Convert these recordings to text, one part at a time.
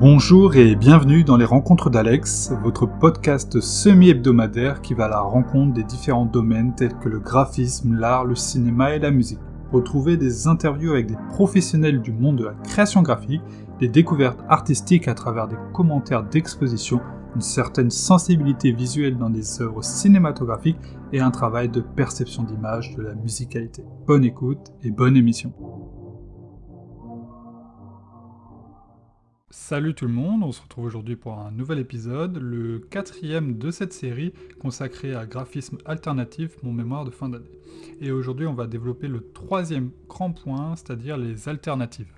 Bonjour et bienvenue dans les Rencontres d'Alex, votre podcast semi-hebdomadaire qui va à la rencontre des différents domaines tels que le graphisme, l'art, le cinéma et la musique. Retrouvez des interviews avec des professionnels du monde de la création graphique, des découvertes artistiques à travers des commentaires d'exposition, une certaine sensibilité visuelle dans des œuvres cinématographiques et un travail de perception d'image de la musicalité. Bonne écoute et bonne émission. Salut tout le monde, on se retrouve aujourd'hui pour un nouvel épisode, le quatrième de cette série consacrée à graphisme alternatif, mon mémoire de fin d'année. Et aujourd'hui on va développer le troisième grand point, c'est-à-dire les alternatives.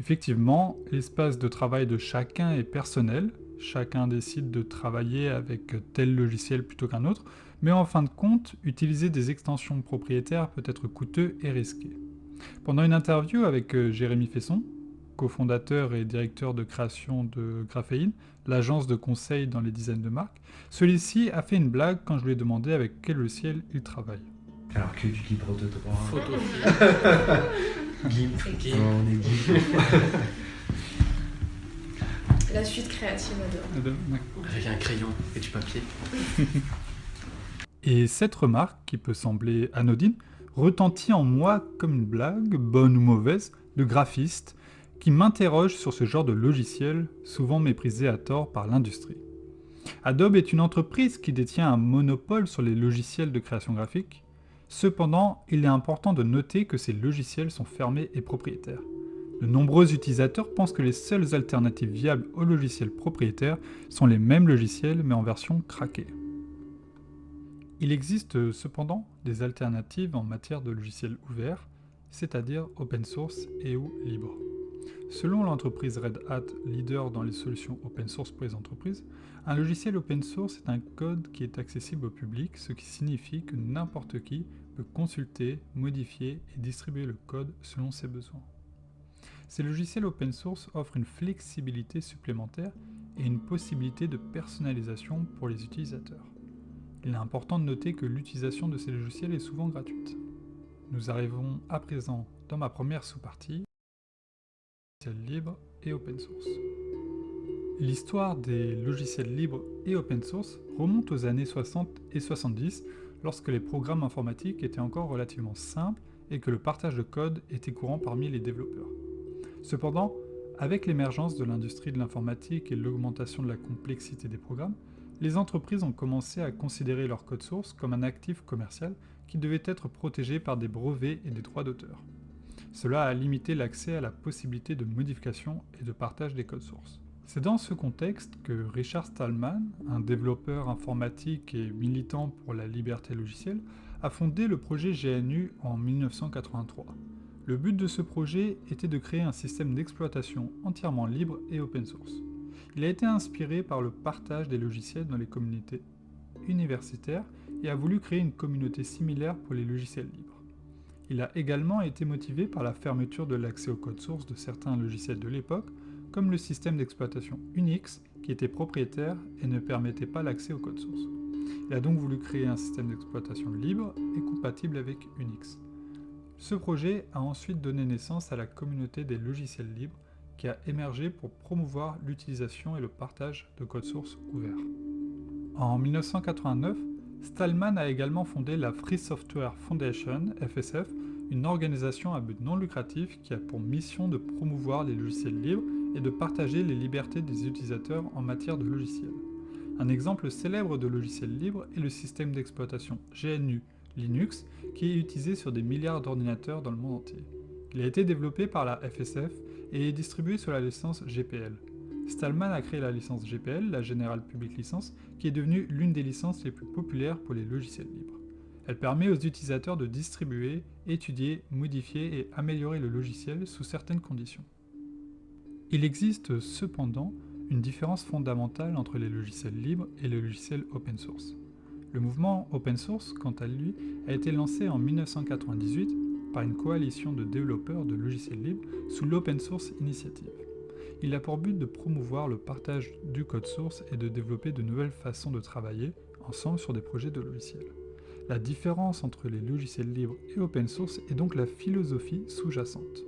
Effectivement, l'espace de travail de chacun est personnel, chacun décide de travailler avec tel logiciel plutôt qu'un autre, mais en fin de compte, utiliser des extensions propriétaires peut être coûteux et risqué. Pendant une interview avec euh, Jérémy Fesson, cofondateur et directeur de création de Graphéine, l'agence de conseil dans les dizaines de marques, celui-ci a fait une blague quand je lui ai demandé avec quel logiciel il travaille. Alors que du libre de droit. Photo. GIMP. GIMP. On est GIMP. La suite créative adore. Avec un crayon et du papier. Et cette remarque, qui peut sembler anodine, retentit en moi comme une blague, bonne ou mauvaise, de graphiste, qui m'interroge sur ce genre de logiciel, souvent méprisé à tort par l'industrie. Adobe est une entreprise qui détient un monopole sur les logiciels de création graphique. Cependant, il est important de noter que ces logiciels sont fermés et propriétaires. De nombreux utilisateurs pensent que les seules alternatives viables aux logiciels propriétaires sont les mêmes logiciels mais en version craquée. Il existe cependant des alternatives en matière de logiciels ouverts, c'est-à-dire open source et ou libre. Selon l'entreprise Red Hat, leader dans les solutions open source pour les entreprises, un logiciel open source est un code qui est accessible au public, ce qui signifie que n'importe qui peut consulter, modifier et distribuer le code selon ses besoins. Ces logiciels open source offrent une flexibilité supplémentaire et une possibilité de personnalisation pour les utilisateurs. Il est important de noter que l'utilisation de ces logiciels est souvent gratuite. Nous arrivons à présent dans ma première sous-partie, L'histoire des logiciels libres et open source remonte aux années 60 et 70 lorsque les programmes informatiques étaient encore relativement simples et que le partage de code était courant parmi les développeurs. Cependant, avec l'émergence de l'industrie de l'informatique et l'augmentation de la complexité des programmes, les entreprises ont commencé à considérer leur code source comme un actif commercial qui devait être protégé par des brevets et des droits d'auteur. Cela a limité l'accès à la possibilité de modification et de partage des codes sources. C'est dans ce contexte que Richard Stallman, un développeur informatique et militant pour la liberté logicielle, a fondé le projet GNU en 1983. Le but de ce projet était de créer un système d'exploitation entièrement libre et open source. Il a été inspiré par le partage des logiciels dans les communautés universitaires et a voulu créer une communauté similaire pour les logiciels libres. Il a également été motivé par la fermeture de l'accès au code source de certains logiciels de l'époque, comme le système d'exploitation Unix, qui était propriétaire et ne permettait pas l'accès au code source. Il a donc voulu créer un système d'exploitation libre et compatible avec Unix. Ce projet a ensuite donné naissance à la communauté des logiciels libres qui a émergé pour promouvoir l'utilisation et le partage de code source ouverts. En 1989, Stallman a également fondé la Free Software Foundation, FSF, une organisation à but non lucratif qui a pour mission de promouvoir les logiciels libres et de partager les libertés des utilisateurs en matière de logiciels. Un exemple célèbre de logiciel libre est le système d'exploitation GNU Linux, qui est utilisé sur des milliards d'ordinateurs dans le monde entier. Il a été développé par la FSF et est distribué sous la licence GPL. Stallman a créé la licence GPL, la General Public License, qui est devenue l'une des licences les plus populaires pour les logiciels libres. Elle permet aux utilisateurs de distribuer, étudier, modifier et améliorer le logiciel sous certaines conditions. Il existe cependant une différence fondamentale entre les logiciels libres et les logiciels open source. Le mouvement open source, quant à lui, a été lancé en 1998 par une coalition de développeurs de logiciels libres sous l'Open Source Initiative. Il a pour but de promouvoir le partage du code source et de développer de nouvelles façons de travailler ensemble sur des projets de logiciels. La différence entre les logiciels libres et open source est donc la philosophie sous-jacente.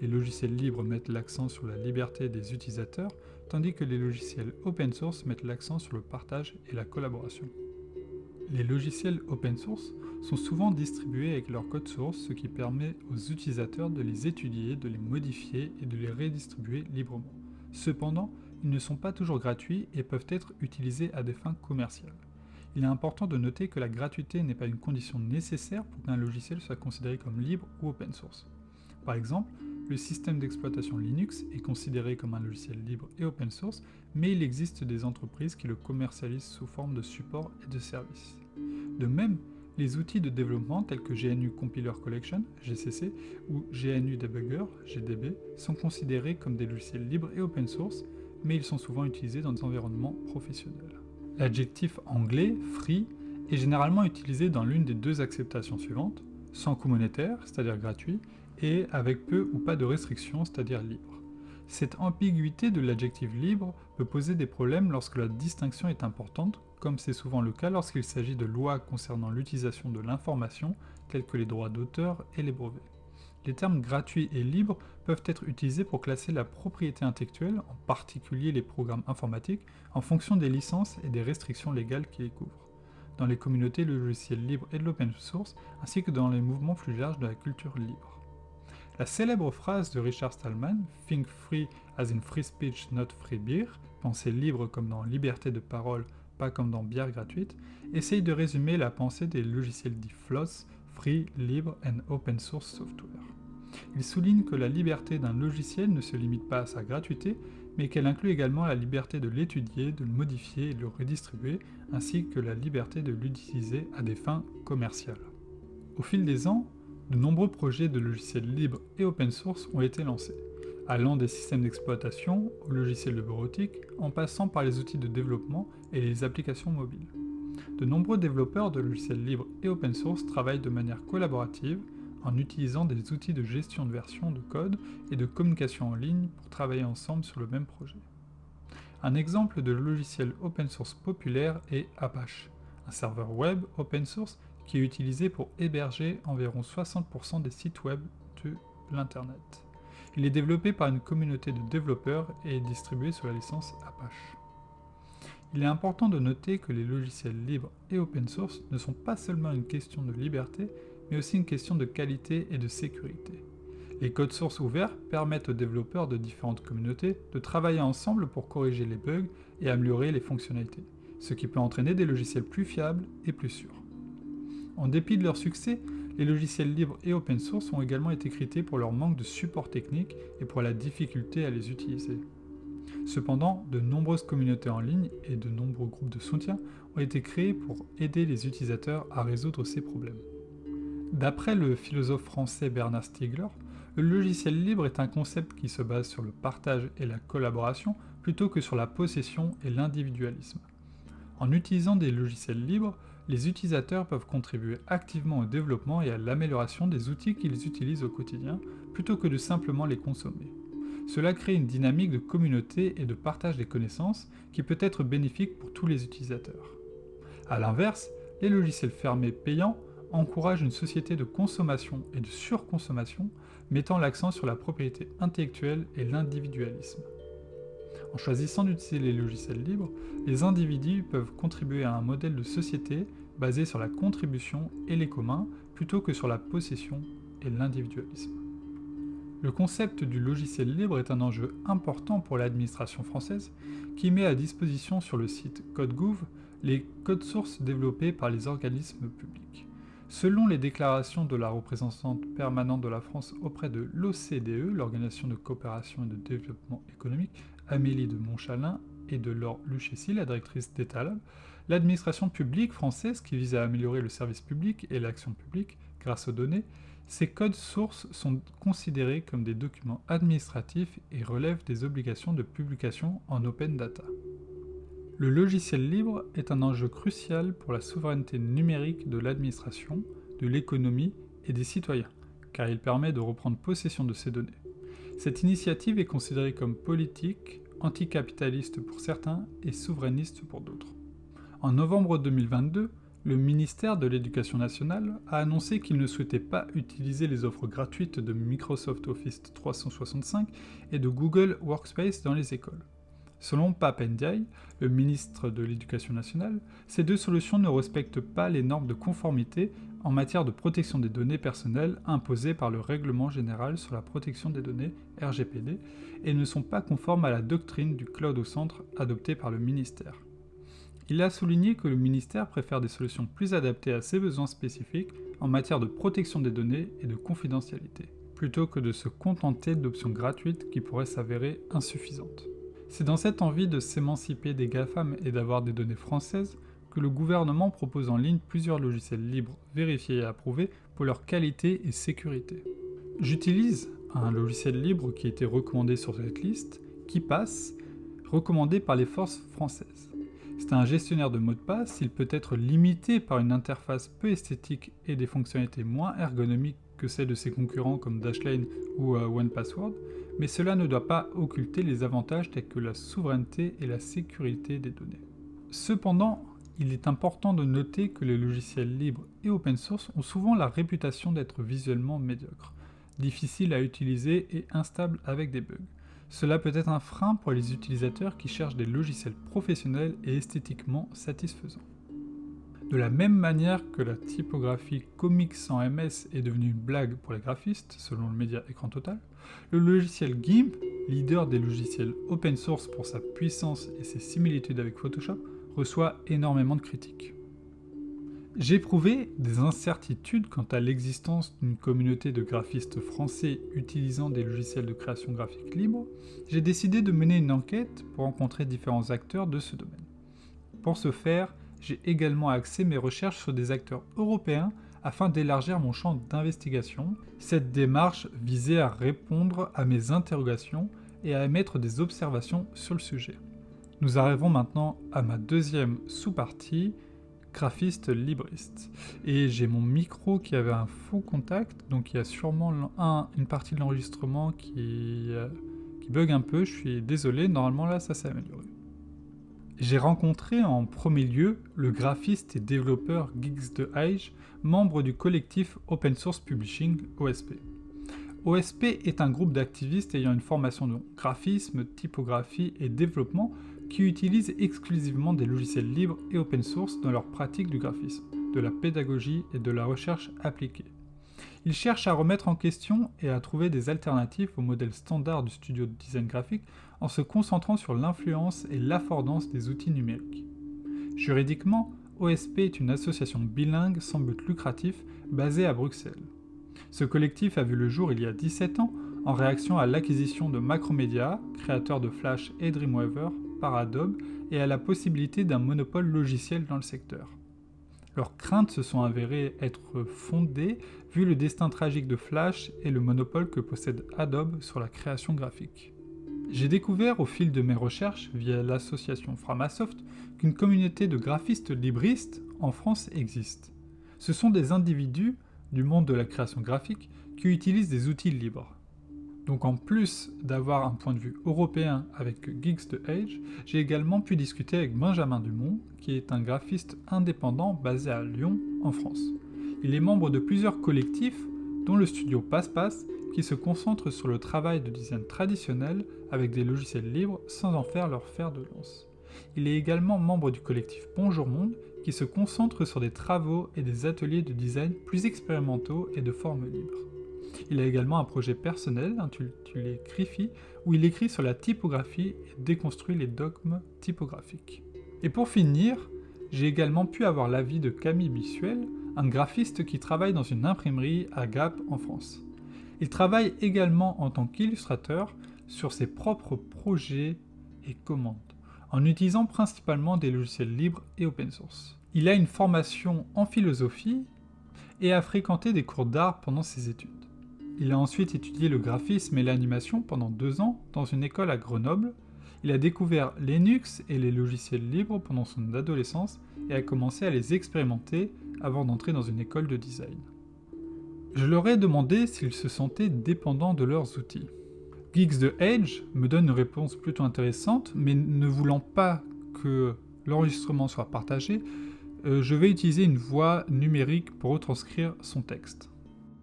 les logiciels libres mettent l'accent sur la liberté des utilisateurs, tandis que les logiciels open source mettent l'accent sur le partage et la collaboration. Les logiciels open source sont souvent distribués avec leur code source, ce qui permet aux utilisateurs de les étudier, de les modifier et de les redistribuer librement. Cependant, ils ne sont pas toujours gratuits et peuvent être utilisés à des fins commerciales. Il est important de noter que la gratuité n'est pas une condition nécessaire pour qu'un logiciel soit considéré comme libre ou open source. Par exemple, le système d'exploitation Linux est considéré comme un logiciel libre et open source, mais il existe des entreprises qui le commercialisent sous forme de support et de services. De même, les outils de développement tels que GNU Compiler Collection, GCC, ou GNU Debugger, GDB, sont considérés comme des logiciels libres et open source, mais ils sont souvent utilisés dans des environnements professionnels. L'adjectif anglais, free, est généralement utilisé dans l'une des deux acceptations suivantes, sans coût monétaire, c'est-à-dire gratuit, et avec peu ou pas de restrictions, c'est-à-dire libre. Cette ambiguïté de l'adjectif libre peut poser des problèmes lorsque la distinction est importante, comme c'est souvent le cas lorsqu'il s'agit de lois concernant l'utilisation de l'information, telles que les droits d'auteur et les brevets. Les termes gratuit et libre peuvent être utilisés pour classer la propriété intellectuelle, en particulier les programmes informatiques, en fonction des licences et des restrictions légales qui les couvrent, dans les communautés de logiciels libres et de l'open source, ainsi que dans les mouvements plus larges de la culture libre. La célèbre phrase de Richard Stallman, Think free as in free speech, not free beer, penser libre comme dans liberté de parole, pas comme dans bière gratuite, essaye de résumer la pensée des logiciels dits FLOSS, Free, Libre and Open Source Software. Il souligne que la liberté d'un logiciel ne se limite pas à sa gratuité, mais qu'elle inclut également la liberté de l'étudier, de le modifier et de le redistribuer, ainsi que la liberté de l'utiliser à des fins commerciales. Au fil des ans, de nombreux projets de logiciels libres et open source ont été lancés, allant des systèmes d'exploitation aux logiciels de bureautique, en passant par les outils de développement et les applications mobiles. De nombreux développeurs de logiciels libres et open source travaillent de manière collaborative en utilisant des outils de gestion de version de code et de communication en ligne pour travailler ensemble sur le même projet. Un exemple de logiciel open source populaire est Apache, un serveur web open source qui est utilisé pour héberger environ 60% des sites web de l'Internet. Il est développé par une communauté de développeurs et est distribué sous la licence Apache. Il est important de noter que les logiciels libres et open source ne sont pas seulement une question de liberté, mais aussi une question de qualité et de sécurité. Les codes sources ouverts permettent aux développeurs de différentes communautés de travailler ensemble pour corriger les bugs et améliorer les fonctionnalités, ce qui peut entraîner des logiciels plus fiables et plus sûrs. En dépit de leur succès, les logiciels libres et open source ont également été critiqués pour leur manque de support technique et pour la difficulté à les utiliser. Cependant, de nombreuses communautés en ligne et de nombreux groupes de soutien ont été créés pour aider les utilisateurs à résoudre ces problèmes. D'après le philosophe français Bernard Stiegler, le logiciel libre est un concept qui se base sur le partage et la collaboration plutôt que sur la possession et l'individualisme. En utilisant des logiciels libres, les utilisateurs peuvent contribuer activement au développement et à l'amélioration des outils qu'ils utilisent au quotidien, plutôt que de simplement les consommer. Cela crée une dynamique de communauté et de partage des connaissances qui peut être bénéfique pour tous les utilisateurs. A l'inverse, les logiciels fermés payants encourage une société de consommation et de surconsommation, mettant l'accent sur la propriété intellectuelle et l'individualisme. En choisissant d'utiliser les logiciels libres, les individus peuvent contribuer à un modèle de société basé sur la contribution et les communs plutôt que sur la possession et l'individualisme. Le concept du logiciel libre est un enjeu important pour l'administration française qui met à disposition sur le site CodeGouv les codes sources développés par les organismes publics. Selon les déclarations de la représentante permanente de la France auprès de l'OCDE, l'Organisation de coopération et de développement économique, Amélie de Montchalin, et de Laure Lucchesi, la directrice d'État l'administration publique française qui vise à améliorer le service public et l'action publique grâce aux données, ces codes sources sont considérés comme des documents administratifs et relèvent des obligations de publication en open data. Le logiciel libre est un enjeu crucial pour la souveraineté numérique de l'administration, de l'économie et des citoyens, car il permet de reprendre possession de ces données. Cette initiative est considérée comme politique, anticapitaliste pour certains et souverainiste pour d'autres. En novembre 2022, le ministère de l'Éducation nationale a annoncé qu'il ne souhaitait pas utiliser les offres gratuites de Microsoft Office 365 et de Google Workspace dans les écoles. Selon Pap Ndiaye, le ministre de l'Éducation nationale, ces deux solutions ne respectent pas les normes de conformité en matière de protection des données personnelles imposées par le Règlement général sur la protection des données RGPD et ne sont pas conformes à la doctrine du cloud au centre adoptée par le ministère. Il a souligné que le ministère préfère des solutions plus adaptées à ses besoins spécifiques en matière de protection des données et de confidentialité, plutôt que de se contenter d'options gratuites qui pourraient s'avérer insuffisantes. C'est dans cette envie de s'émanciper des GAFAM et d'avoir des données françaises le gouvernement propose en ligne plusieurs logiciels libres vérifiés et approuvés pour leur qualité et sécurité. J'utilise un logiciel libre qui a été recommandé sur cette liste, qui passe, recommandé par les forces françaises. C'est un gestionnaire de mots de passe, il peut être limité par une interface peu esthétique et des fonctionnalités moins ergonomiques que celles de ses concurrents comme Dashlane ou euh, OnePassword, mais cela ne doit pas occulter les avantages tels que la souveraineté et la sécurité des données. Cependant, il est important de noter que les logiciels libres et open source ont souvent la réputation d'être visuellement médiocres, difficiles à utiliser et instables avec des bugs. Cela peut être un frein pour les utilisateurs qui cherchent des logiciels professionnels et esthétiquement satisfaisants. De la même manière que la typographie Comics sans MS est devenue une blague pour les graphistes, selon le média Écran Total, le logiciel GIMP, leader des logiciels open source pour sa puissance et ses similitudes avec Photoshop, reçoit énormément de critiques. J'ai éprouvé des incertitudes quant à l'existence d'une communauté de graphistes français utilisant des logiciels de création graphique libre, j'ai décidé de mener une enquête pour rencontrer différents acteurs de ce domaine. Pour ce faire, j'ai également axé mes recherches sur des acteurs européens afin d'élargir mon champ d'investigation. Cette démarche visait à répondre à mes interrogations et à émettre des observations sur le sujet. Nous arrivons maintenant à ma deuxième sous-partie, graphiste libriste. Et j'ai mon micro qui avait un faux contact, donc il y a sûrement une partie de l'enregistrement qui, euh, qui bug un peu, je suis désolé, normalement là ça s'est amélioré. J'ai rencontré en premier lieu le graphiste et développeur Geeks de Age, membre du collectif Open Source Publishing, OSP. OSP est un groupe d'activistes ayant une formation de graphisme, typographie et développement qui utilisent exclusivement des logiciels libres et open source dans leur pratique du graphisme, de la pédagogie et de la recherche appliquée. Ils cherchent à remettre en question et à trouver des alternatives au modèle standard du studio de design graphique en se concentrant sur l'influence et l'affordance des outils numériques. Juridiquement, OSP est une association bilingue sans but lucratif basée à Bruxelles. Ce collectif a vu le jour il y a 17 ans en réaction à l'acquisition de Macromedia, créateur de Flash et Dreamweaver, Adobe et à la possibilité d'un monopole logiciel dans le secteur. Leurs craintes se sont avérées être fondées vu le destin tragique de Flash et le monopole que possède Adobe sur la création graphique. J'ai découvert au fil de mes recherches via l'association Framasoft qu'une communauté de graphistes libristes en France existe. Ce sont des individus du monde de la création graphique qui utilisent des outils libres. Donc en plus d'avoir un point de vue européen avec Geeks de Age, j'ai également pu discuter avec Benjamin Dumont, qui est un graphiste indépendant basé à Lyon, en France. Il est membre de plusieurs collectifs, dont le studio Passe-Passe, qui se concentre sur le travail de design traditionnel avec des logiciels libres sans en faire leur fer de lance. Il est également membre du collectif Bonjour Monde, qui se concentre sur des travaux et des ateliers de design plus expérimentaux et de forme libre. Il a également un projet personnel intitulé Griffy, où il écrit sur la typographie et déconstruit les dogmes typographiques. Et pour finir, j'ai également pu avoir l'avis de Camille Bissuel, un graphiste qui travaille dans une imprimerie à Gap en France. Il travaille également en tant qu'illustrateur sur ses propres projets et commandes, en utilisant principalement des logiciels libres et open source. Il a une formation en philosophie et a fréquenté des cours d'art pendant ses études. Il a ensuite étudié le graphisme et l'animation pendant deux ans dans une école à Grenoble. Il a découvert Linux et les logiciels libres pendant son adolescence et a commencé à les expérimenter avant d'entrer dans une école de design. Je leur ai demandé s'ils se sentaient dépendants de leurs outils. Geeks de Edge me donne une réponse plutôt intéressante, mais ne voulant pas que l'enregistrement soit partagé, euh, je vais utiliser une voix numérique pour retranscrire son texte.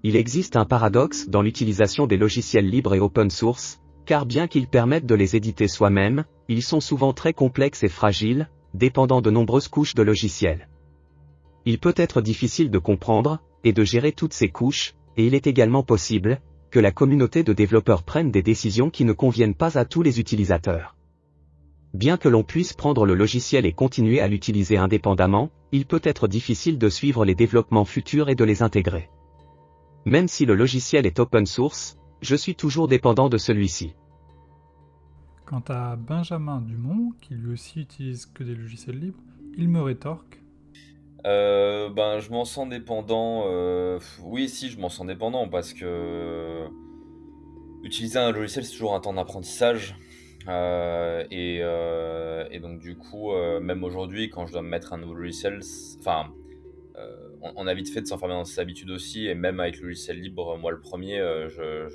Il existe un paradoxe dans l'utilisation des logiciels libres et open source, car bien qu'ils permettent de les éditer soi-même, ils sont souvent très complexes et fragiles, dépendant de nombreuses couches de logiciels. Il peut être difficile de comprendre, et de gérer toutes ces couches, et il est également possible, que la communauté de développeurs prenne des décisions qui ne conviennent pas à tous les utilisateurs. Bien que l'on puisse prendre le logiciel et continuer à l'utiliser indépendamment, il peut être difficile de suivre les développements futurs et de les intégrer. Même si le logiciel est open source, je suis toujours dépendant de celui-ci. Quant à Benjamin Dumont, qui lui aussi utilise que des logiciels libres, il me rétorque. Euh, ben, je m'en sens dépendant. Euh, oui, si, je m'en sens dépendant parce que utiliser un logiciel, c'est toujours un temps d'apprentissage. Euh, et, et, donc, du coup, même aujourd'hui, quand je dois me mettre un nouveau logiciel, enfin, on, a vite fait de s'enfermer dans ses habitudes aussi. Et même avec le logiciel libre, moi le premier, je,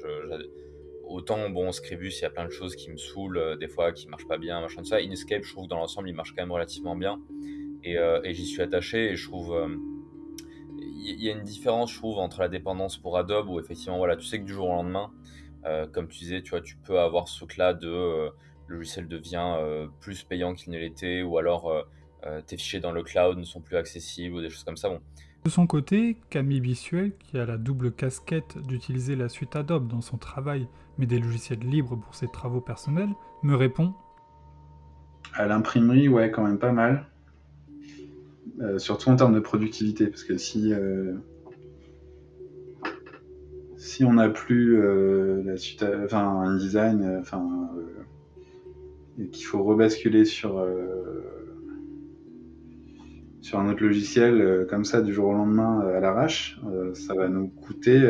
autant, bon, Scribus, il y a plein de choses qui me saoulent, des fois qui marchent pas bien, machin de ça. Inkscape, je trouve que dans l'ensemble, il marche quand même relativement bien. Euh, et, j'y suis attaché et je trouve il euh, y, a une différence je trouve entre la dépendance pour Adobe où effectivement voilà tu sais que du jour au lendemain euh, comme tu disais tu vois tu peux avoir ce là de le logiciel devient plus payant qu'il ne l'était ou alors tes fichiers dans le cloud ne sont plus accessibles ou des choses comme ça bon de son côté, Camille Bissuel, qui a la double casquette d'utiliser la suite Adobe dans son travail, mais des logiciels libres pour ses travaux personnels, me répond À l'imprimerie, ouais, quand même pas mal. Euh, surtout en termes de productivité, parce que si euh, on n'a plus euh, la suite, enfin un design, enfin et qu'il faut rebasculer sur sur un autre logiciel comme ça du jour au lendemain à l'arrache, ça va nous coûter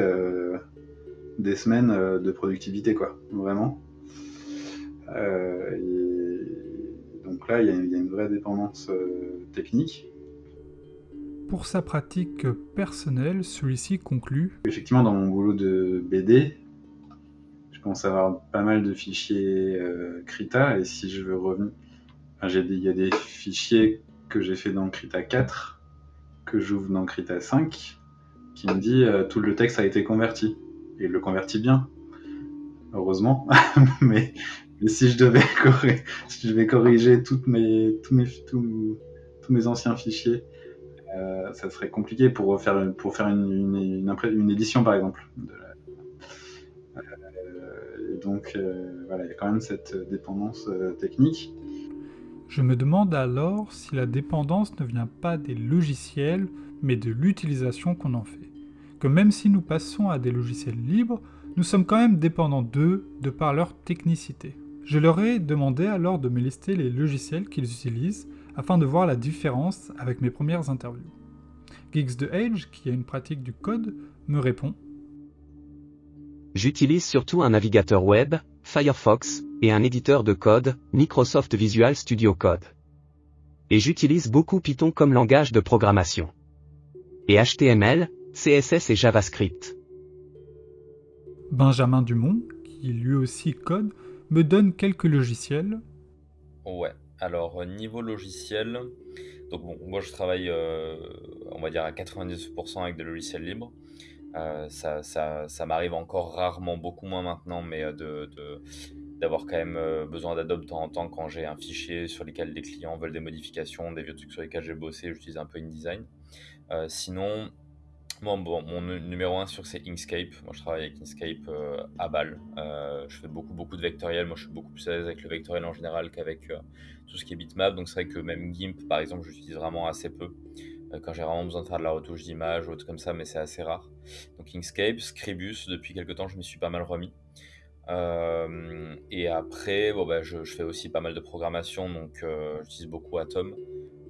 des semaines de productivité, quoi, vraiment. donc là, il y, y, a une vraie dépendance technique. Pour sa pratique personnelle, celui-ci conclut Effectivement, dans mon boulot de BD, je commence à avoir pas mal de fichiers euh, Krita, et si je veux revenir. il y a des fichiers que j'ai fait dans Krita 4, que j'ouvre dans Krita 5, qui me dit euh, tout le texte a été converti. Et il le convertit bien, heureusement. mais, si je devais corriger, si je vais corriger mes, tous, mes, tous mes anciens fichiers, euh, ça serait compliqué pour faire, pour faire une, une, édition, par exemple. Euh, donc, voilà, il y a quand même cette dépendance technique. Je me demande alors si la dépendance ne vient pas des logiciels, mais de l'utilisation qu'on en fait. Que même si nous passons à des logiciels libres, nous sommes quand même dépendants d'eux de par leur technicité. Je leur ai demandé alors de me lister les logiciels qu'ils utilisent afin de voir la différence avec mes premières interviews. Geeks de Age, qui a une pratique du code, me répond J'utilise surtout un navigateur web, Firefox, et un éditeur de code, Microsoft Visual Studio Code. Et j'utilise beaucoup Python comme langage de programmation. Et HTML, CSS et JavaScript. Benjamin Dumont, qui lui aussi code, me donne quelques logiciels. Ouais. Alors, euh, niveau logiciel, donc bon, moi je travaille, euh, on va dire à 90% avec des logiciels libres. Euh, ça, ça, ça m'arrive encore rarement, beaucoup moins maintenant, mais de, d'avoir quand même besoin d'Adobe de temps en temps quand j'ai un fichier sur lequel les clients veulent des modifications, des vieux trucs sur lesquels j'ai bossé, j'utilise un peu InDesign. sinon, Bon, mon numéro 1 sur c'est Inkscape. Moi, je travaille avec Inkscape euh, à balle. Euh, je fais beaucoup, beaucoup de vectoriel. Moi, je suis beaucoup plus à l'aise avec le vectoriel en général qu'avec euh, tout ce qui est bitmap. Donc, c'est vrai que même GIMP, par exemple, j'utilise vraiment assez peu. quand j'ai vraiment besoin de faire de la retouche d'image ou autre comme ça, mais c'est assez rare. Donc, Inkscape, Scribus, depuis quelques temps, je m'y suis pas mal remis. Et après, bon, bah, je, fais aussi pas mal de programmation. Donc, j'utilise beaucoup Atom.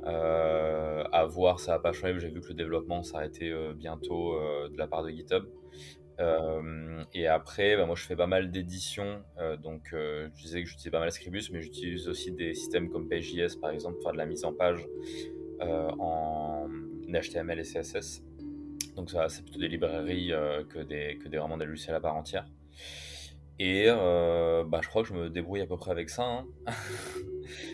Euh, à voir, ça va pas changer. J'ai vu que le développement s'arrêtait euh, bientôt euh, de la part de GitHub. et après, bah, moi je fais pas mal d'éditions. donc je disais que j'utilisais pas mal Scribus, mais j'utilise aussi des systèmes comme Page.js par exemple pour faire de la mise en page en HTML et CSS. Donc ça, c'est plutôt des librairies que, des, que des, vraiment des logiciels à part entière. Et bah, je crois que je me débrouille à peu près avec ça. Hein.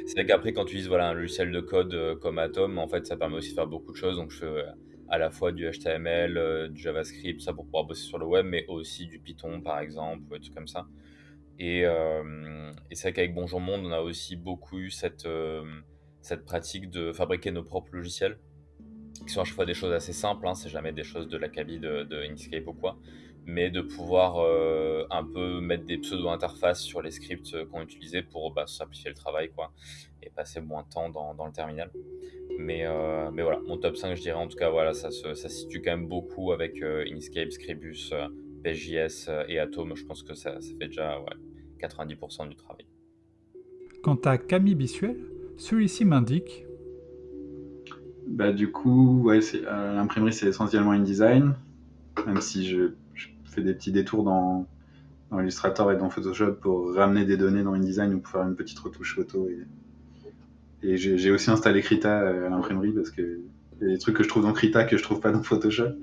c'est vrai qu'après, quand tu utilises voilà, un logiciel de code comme Atom, en fait, ça permet aussi de faire beaucoup de choses. Donc, je fais à la fois du HTML, du JavaScript, ça pour pouvoir bosser sur le web, mais aussi du Python, par exemple, des trucs comme ça. Et, et c'est vrai qu'avec Bonjour Monde, on a aussi beaucoup eu cette, cette pratique de fabriquer nos propres logiciels, qui sont à chaque fois des choses assez simples, hein, c'est jamais des choses de l'acabit de, de Inkscape ou quoi mais de pouvoir euh, un peu mettre des pseudo-interfaces sur les scripts euh, qu'on utilisait pour bah, simplifier le travail quoi, et passer moins de temps dans, dans le terminal. Mais, euh, mais voilà, mon top 5, je dirais en tout cas, voilà, ça se ça situe quand même beaucoup avec Inkscape, Scribus, PJS et Atom. Je pense que ça, ça fait déjà ouais, 90% du travail. Quant à Camille Bissuel, celui-ci m'indique. Bah, du coup, ouais, l'imprimerie, c'est essentiellement InDesign, même si je fait des petits détours dans, Illustrator et dans Photoshop pour ramener des données dans InDesign ou pour faire une petite retouche photo. Et, j'ai aussi installé Krita à l'imprimerie parce que y a des trucs que je trouve dans Krita que je trouve pas dans Photoshop.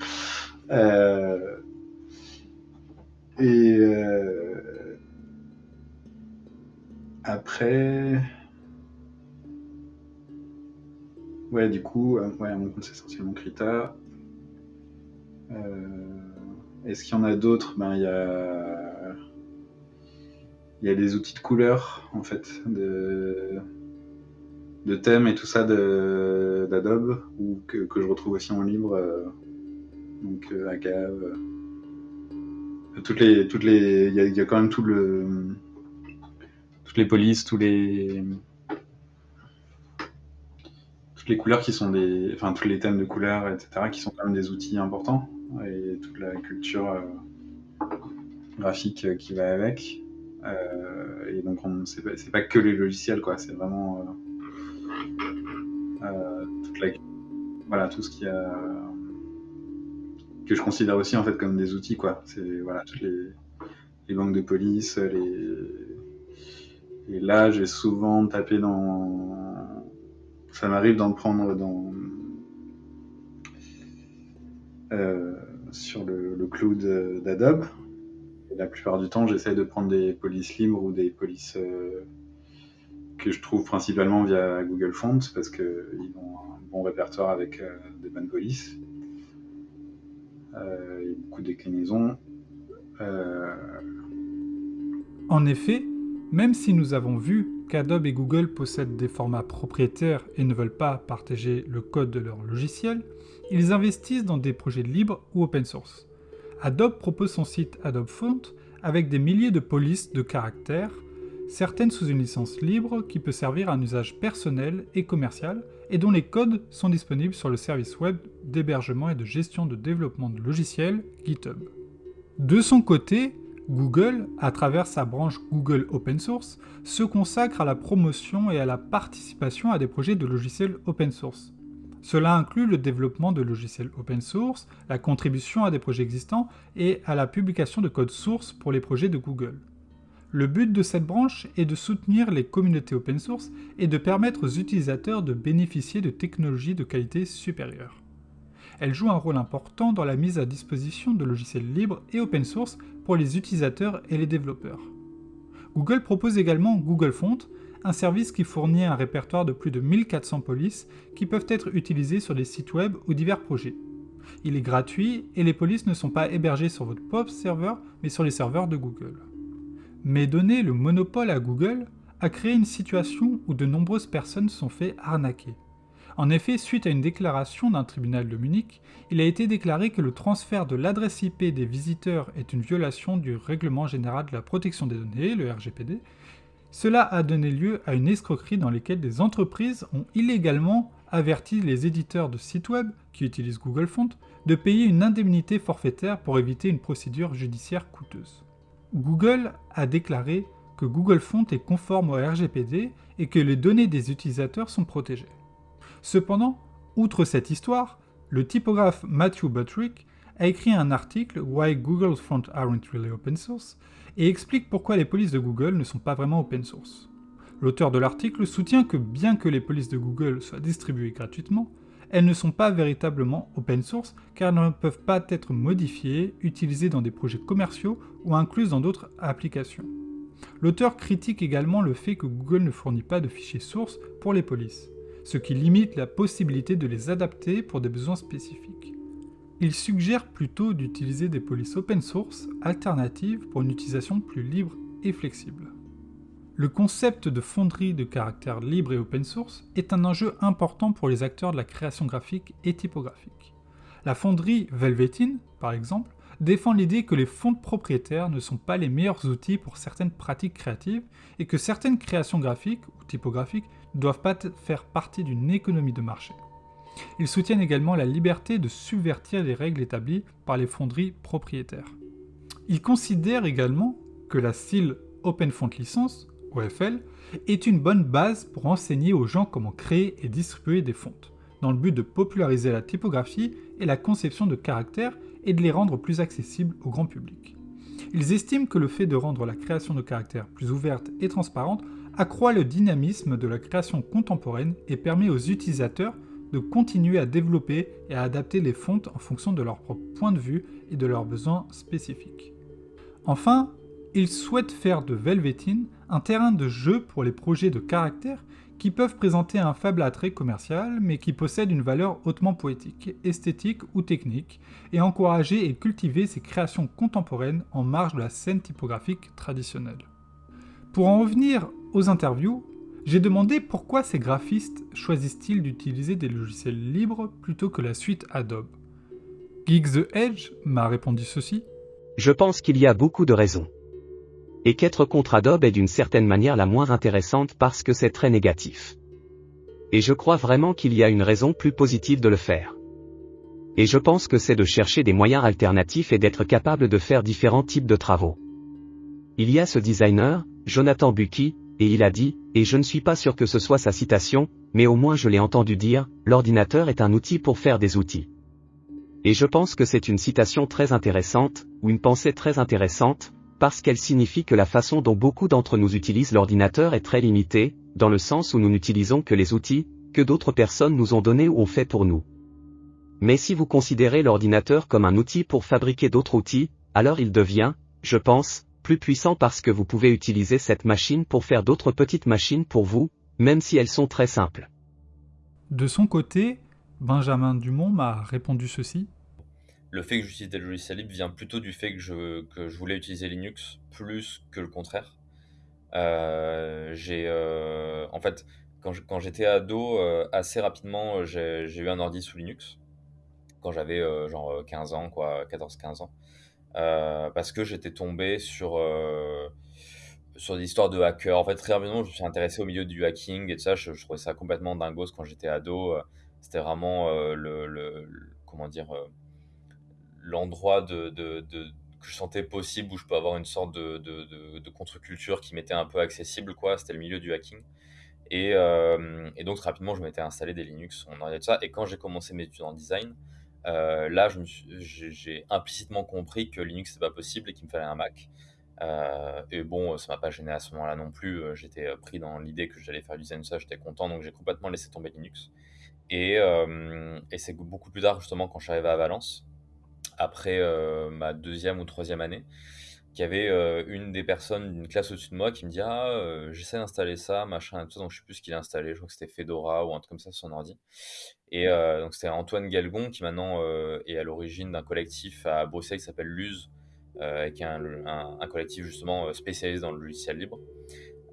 Euh, et euh, après, ouais, du coup, euh, ouais, mon compte, c'est essentiellement Krita. Est-ce qu'il y en a d'autres? Ben, il y a... il outils de couleur, en fait, de, thèmes et tout ça d'Adobe, ou que, je retrouve aussi en libre. Euh, donc, euh, Agave. Euh, toutes les, il y, a, quand même toutes les polices, tous les, toutes les couleurs qui sont des, enfin tous les thèmes de couleurs, etc., qui sont quand même des outils importants et toute la culture euh, graphique euh, qui va avec. Euh, et donc, c'est pas, pas, que les logiciels, quoi. C'est vraiment la, voilà, tout ce qui a que je considère aussi en fait comme des outils, quoi. C'est voilà toutes les, les banques de police, les et là, j'ai souvent tapé dans. Ça m'arrive d'en prendre dans. Euh, sur le, cloud d'Adobe. La plupart du temps, j'essaie de prendre des polices libres ou des polices euh, que je trouve principalement via Google Fonts parce qu'ils ont un bon répertoire avec euh, des bonnes polices. Et beaucoup de déclinaisons. En effet, même si nous avons vu qu'Adobe et Google possèdent des formats propriétaires et ne veulent pas partager le code de leur logiciel, ils investissent dans des projets libres ou open source. Adobe propose son site Adobe Font avec des milliers de polices de caractères, certaines sous une licence libre qui peut servir à un usage personnel et commercial et dont les codes sont disponibles sur le service web d'hébergement et de gestion de développement de logiciels GitHub. De son côté, Google, à travers sa branche Google Open Source, se consacre à la promotion et à la participation à des projets de logiciels open source. Cela inclut le développement de logiciels open source, la contribution à des projets existants et à la publication de code source pour les projets de Google. Le but de cette branche est de soutenir les communautés open source et de permettre aux utilisateurs de bénéficier de technologies de qualité supérieure. Elle joue un rôle important dans la mise à disposition de logiciels libres et open source pour les utilisateurs et les développeurs. Google propose également Google Font, un service qui fournit un répertoire de plus de 1400 polices qui peuvent être utilisées sur des sites web ou divers projets. Il est gratuit et les polices ne sont pas hébergées sur votre propre serveur mais sur les serveurs de Google. Mais donner le monopole à Google a créé une situation où de nombreuses personnes sont fait arnaquer. En effet, suite à une déclaration d'un tribunal de Munich, il a été déclaré que le transfert de l'adresse IP des visiteurs est une violation du Règlement général de la protection des données, le RGPD, cela a donné lieu à une escroquerie dans laquelle des entreprises ont illégalement averti les éditeurs de sites web, qui utilisent Google Font, de payer une indemnité forfaitaire pour éviter une procédure judiciaire coûteuse. Google a déclaré que Google Font est conforme au RGPD et que les données des utilisateurs sont protégées. Cependant, outre cette histoire, le typographe Matthew Buttrick a écrit un article Why Google Font Aren't Really Open Source et explique pourquoi les polices de Google ne sont pas vraiment open source. L'auteur de l'article soutient que bien que les polices de Google soient distribuées gratuitement, elles ne sont pas véritablement open source car elles ne peuvent pas être modifiées, utilisées dans des projets commerciaux ou incluses dans d'autres applications. L'auteur critique également le fait que Google ne fournit pas de fichiers sources pour les polices, ce qui limite la possibilité de les adapter pour des besoins spécifiques. Il suggère plutôt d'utiliser des polices open source alternatives pour une utilisation plus libre et flexible. Le concept de fonderie de caractère libre et open source est un enjeu important pour les acteurs de la création graphique et typographique. La fonderie Velveteen, par exemple, défend l'idée que les fonds propriétaires ne sont pas les meilleurs outils pour certaines pratiques créatives et que certaines créations graphiques ou typographiques ne doivent pas faire partie d'une économie de marché. Ils soutiennent également la liberté de subvertir les règles établies par les fonderies propriétaires. Ils considèrent également que la style Open Font License OFL, est une bonne base pour enseigner aux gens comment créer et distribuer des fontes, dans le but de populariser la typographie et la conception de caractères et de les rendre plus accessibles au grand public. Ils estiment que le fait de rendre la création de caractères plus ouverte et transparente accroît le dynamisme de la création contemporaine et permet aux utilisateurs de continuer à développer et à adapter les fontes en fonction de leur propre point de vue et de leurs besoins spécifiques. Enfin, ils souhaitent faire de Velveteen un terrain de jeu pour les projets de caractère qui peuvent présenter un faible attrait commercial mais qui possèdent une valeur hautement poétique, esthétique ou technique, et encourager et cultiver ces créations contemporaines en marge de la scène typographique traditionnelle. Pour en revenir aux interviews, j'ai demandé pourquoi ces graphistes choisissent-ils d'utiliser des logiciels libres plutôt que la suite Adobe. Geek the Edge m'a répondu ceci. Je pense qu'il y a beaucoup de raisons et qu'être contre Adobe est d'une certaine manière la moins intéressante parce que c'est très négatif. Et je crois vraiment qu'il y a une raison plus positive de le faire. Et je pense que c'est de chercher des moyens alternatifs et d'être capable de faire différents types de travaux. Il y a ce designer, Jonathan Bucky, et il a dit, et je ne suis pas sûr que ce soit sa citation, mais au moins je l'ai entendu dire, l'ordinateur est un outil pour faire des outils. Et je pense que c'est une citation très intéressante, ou une pensée très intéressante, parce qu'elle signifie que la façon dont beaucoup d'entre nous utilisent l'ordinateur est très limitée, dans le sens où nous n'utilisons que les outils, que d'autres personnes nous ont donnés ou ont fait pour nous. Mais si vous considérez l'ordinateur comme un outil pour fabriquer d'autres outils, alors il devient, je pense, plus puissant parce que vous pouvez utiliser cette machine pour faire d'autres petites machines pour vous, même si elles sont très simples. De son côté, Benjamin Dumont m'a répondu ceci le fait que j'utilise des logiciels libres vient plutôt du fait que je, que je voulais utiliser Linux plus que le contraire. Euh, j'ai, euh, en fait, quand, j'étais ado, euh, assez rapidement, j'ai, eu un ordi sous Linux. Quand j'avais genre 15 ans, quoi, 14-15 ans. Parce que j'étais tombé sur, sur des histoires de hackers. En fait, très rapidement, je me suis intéressé au milieu du hacking et tout ça. Je, trouvais ça complètement dingos quand j'étais ado. C'était vraiment le, le, comment dire l'endroit de, que je sentais possible où je peux avoir une sorte de, contre-culture qui m'était un peu accessible, quoi. C'était le milieu du hacking. Et, euh, donc rapidement, je m'étais installé des Linux, on de ça. Et quand j'ai commencé mes études en design, euh, là, j'ai implicitement compris que Linux c'était pas possible et qu'il me fallait un Mac. Euh, et bon, ça m'a pas gêné à ce moment-là non plus. J'étais pris dans l'idée que j'allais faire du ça, j'étais content, donc j'ai complètement laissé tomber Linux. Et, c'est beaucoup plus tard, justement, quand je suis arrivé à Valence, après euh, ma deuxième ou troisième année, qu'il y avait euh, une des personnes d'une classe au-dessus de moi qui me dit Ah, euh, j'essaie d'installer ça, machin, et tout ça. Donc, je sais plus ce qu'il a installé. Je crois que c'était Fedora ou un truc comme ça sur son ordi. Et donc, c'était Antoine Galgon qui maintenant est à l'origine d'un collectif à Bruxelles qui s'appelle Luz, qui est un, collectif justement spécialisé dans le logiciel libre.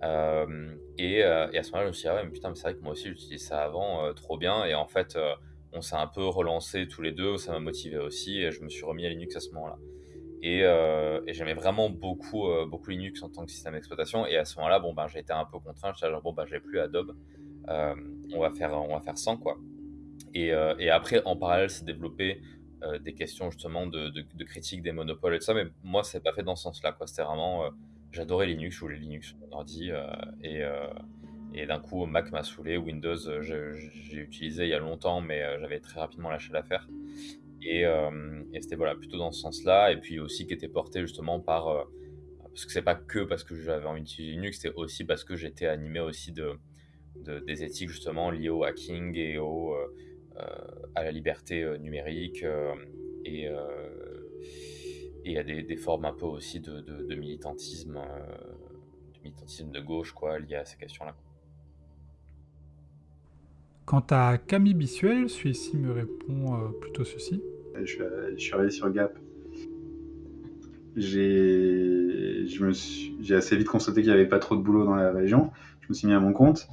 et, à ce moment-là, je me suis dit, ah mais putain, mais c'est vrai que moi aussi j'utilisais ça avant, trop bien. Et en fait, on s'est un peu relancé tous les deux, ça m'a motivé aussi, et je me suis remis à Linux à ce moment-là. Et, euh, j'aimais vraiment beaucoup, euh, beaucoup Linux en tant que système d'exploitation, et à ce moment-là, bon, ben, j'ai été un peu contraint, j'étais genre, bon, ben, j'ai plus Adobe, euh, on, va faire, on va faire sans, quoi. Et, après, en parallèle, c'est développé des questions justement de, critique des monopoles et tout ça, mais moi, c'est pas fait dans ce sens-là, quoi. C'était vraiment, j'adorais Linux, je voulais Linux sur mon ordi, et et d'un coup, Mac m'a saoulé, Windows, j'ai utilisé il y a longtemps, mais j'avais très rapidement lâché l'affaire. Et, euh, et c'était voilà, plutôt dans ce sens-là. Et puis aussi qui était porté justement par. parce que c'est pas que parce que j'avais envie d'utiliser Linux, c'était aussi parce que j'étais animé aussi de, de, des éthiques justement liées au hacking et au, à la liberté numérique et, et à des, formes un peu aussi de, militantisme, de militantisme de gauche quoi, lié à ces questions-là. Quant à Camille Bissuel, celui-ci me répond plutôt ceci. Je suis, je suis arrivé sur Gap j'ai assez vite constaté qu'il n'y avait pas trop de boulot dans la région. Je me suis mis à mon compte.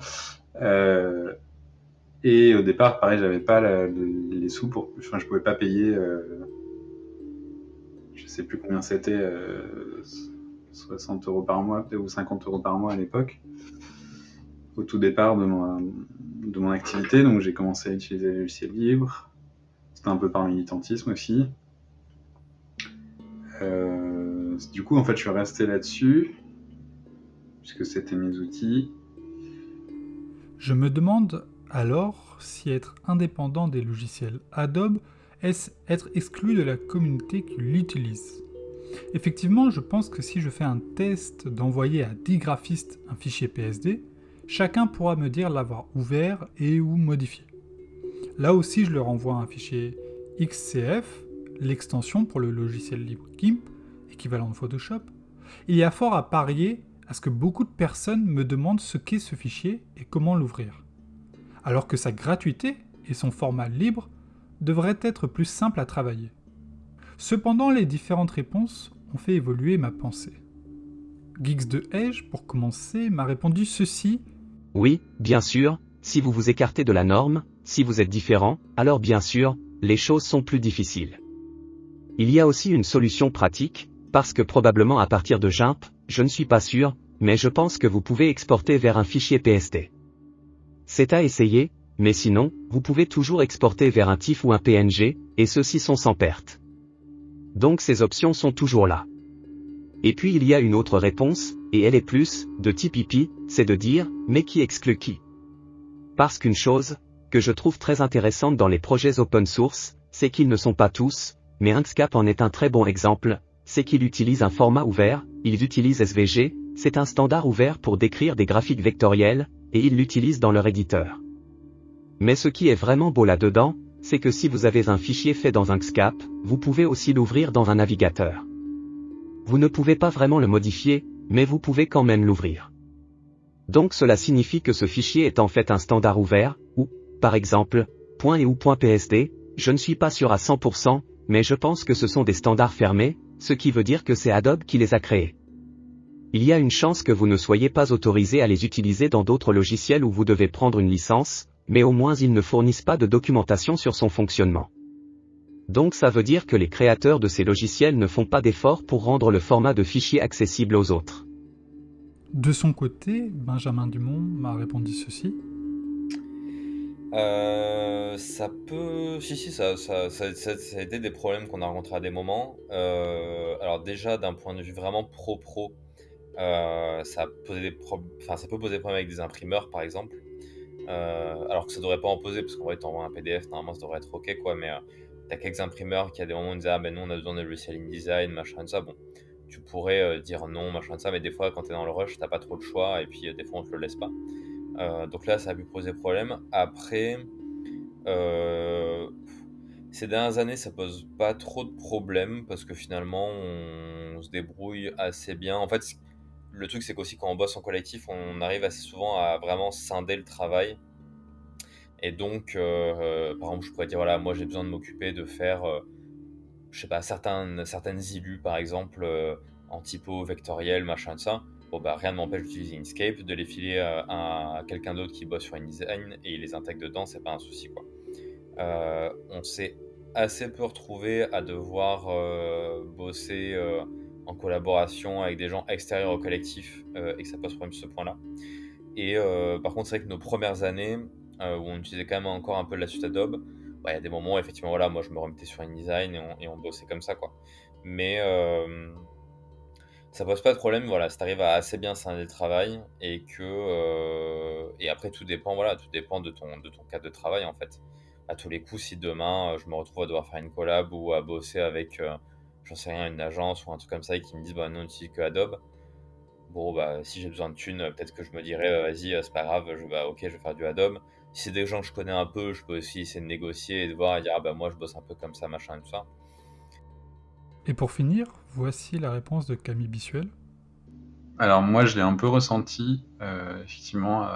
Euh, et au départ, pareil, j'avais pas les sous pour. Enfin, je pouvais pas payer. Euh, je sais plus combien c'était. 60 euh, euros par mois, ou 50 euros par mois à l'époque. Au tout départ de mon, de mon activité. Donc, j'ai commencé à utiliser les logiciels libres. C'était un peu par militantisme aussi. Euh, du coup, en fait, je suis resté là-dessus, puisque c'était mes outils. Je me demande alors si être indépendant des logiciels Adobe est être exclu de la communauté qui l'utilise? Effectivement, je pense que si je fais un test d'envoyer à 10 graphistes un fichier PSD, chacun pourra me dire l'avoir ouvert et ou modifié. Là aussi, je leur envoie un fichier XCF l'extension pour le logiciel libre GIMP, équivalent de Photoshop, il y a fort à parier à ce que beaucoup de personnes me demandent ce qu'est ce fichier et comment l'ouvrir. Alors que sa gratuité et son format libre devraient être plus simples à travailler. Cependant, les différentes réponses ont fait évoluer ma pensée. Geeks de Edge, pour commencer, m'a répondu ceci. Oui, bien sûr, si vous vous écartez de la norme, si vous êtes différent, alors bien sûr, les choses sont plus difficiles. Il y a aussi une solution pratique, parce que probablement à partir de GIMP, je ne suis pas sûr, mais je pense que vous pouvez exporter vers un fichier PST. C'est à essayer, mais sinon, vous pouvez toujours exporter vers un TIFF ou un PNG, et ceux-ci sont sans perte. Donc ces options sont toujours là. Et puis il y a une autre réponse, et elle est plus, de type IP, c'est de dire, mais qui exclut qui? Parce qu'une chose, que je trouve très intéressante dans les projets open source, c'est qu'ils ne sont pas tous, mais Inkscape en est un très bon exemple, c'est qu'il utilise un format ouvert, ils utilisent SVG, c'est un standard ouvert pour décrire des graphiques vectoriels, et ils l'utilisent dans leur éditeur. Mais ce qui est vraiment beau là-dedans, c'est que si vous avez un fichier fait dans Inkscape, vous pouvez aussi l'ouvrir dans un navigateur. Vous ne pouvez pas vraiment le modifier, mais vous pouvez quand même l'ouvrir. Donc cela signifie que ce fichier est en fait un standard ouvert, ou, par exemple, .et ou .psd, je ne suis pas sûr à 100%, mais je pense que ce sont des standards fermés, ce qui veut dire que c'est Adobe qui les a créés. Il y a une chance que vous ne soyez pas autorisé à les utiliser dans d'autres logiciels où vous devez prendre une licence, mais au moins ils ne fournissent pas de documentation sur son fonctionnement. Donc ça veut dire que les créateurs de ces logiciels ne font pas d'efforts pour rendre le format de fichier accessible aux autres. De son côté, Benjamin Dumont m'a répondu ceci. Euh, ça peut. Si, si, ça, ça, ça, ça, a été des problèmes qu'on a rencontrés à des moments. Euh, alors, déjà, d'un point de vue vraiment pro-pro, euh, ça, des enfin, ça peut poser des problèmes avec des imprimeurs, par exemple. alors que ça devrait pas en poser, parce qu'en vrai, t'envoies un PDF, normalement, ça devrait être ok, quoi. Mais quelques imprimeurs qui, à des moments, disent Ah, ben nous, on a besoin de logiciel InDesign, machin, de ça. Bon, tu pourrais dire non, machin, de ça, mais des fois, quand t'es dans le rush, t'as pas trop de choix, et puis des fois, on te le laisse pas. Euh, donc là, ça a pu poser problème. Après, euh, ces dernières années, ça pose pas trop de problèmes parce que finalement, on, se débrouille assez bien. En fait, le truc, c'est qu'aussi quand on bosse en collectif, on arrive assez souvent à vraiment scinder le travail. Et donc, euh, par exemple, je pourrais dire, voilà, moi j'ai besoin de m'occuper de faire, je sais pas, certaines, certaines illus, par exemple, en typo vectoriel, machin de ça bon bah rien ne m'empêche d'utiliser Inkscape, de les filer à, quelqu'un d'autre qui bosse sur InDesign et il les intègre dedans, c'est pas un souci quoi. Euh, on s'est assez peu retrouvé à devoir euh, bosser euh, en collaboration avec des gens extérieurs au collectif et que ça pose problème ce point-là. Et par contre, c'est vrai que nos premières années, où on utilisait quand même encore un peu la suite Adobe, bah, il y a des moments effectivement, voilà, moi je me remettais sur InDesign et on, bossait comme ça quoi. Mais ça pose pas de problème, voilà, ça t'arrive à assez bien scinder le travail et que euh, et après tout dépend, voilà, tout dépend de ton de ton cadre de travail en fait. À tous les coups, si demain euh, je me retrouve à devoir faire une collab ou à bosser avec, euh, j'en sais rien, une agence ou un truc comme ça et qu'ils me disent bah non, on utilise que Adobe, bon, bah, si j'ai besoin de thunes, peut-être que je me dirais, vas-y, c'est pas grave, je, bah, ok, je vais faire du Adobe. Si c'est des gens que je connais un peu, je peux aussi essayer de négocier et de voir et dire, ah bah moi je bosse un peu comme ça, machin et tout ça. Et pour finir, voici la réponse de Camille Bissuel. Alors moi je l'ai un peu ressenti, effectivement,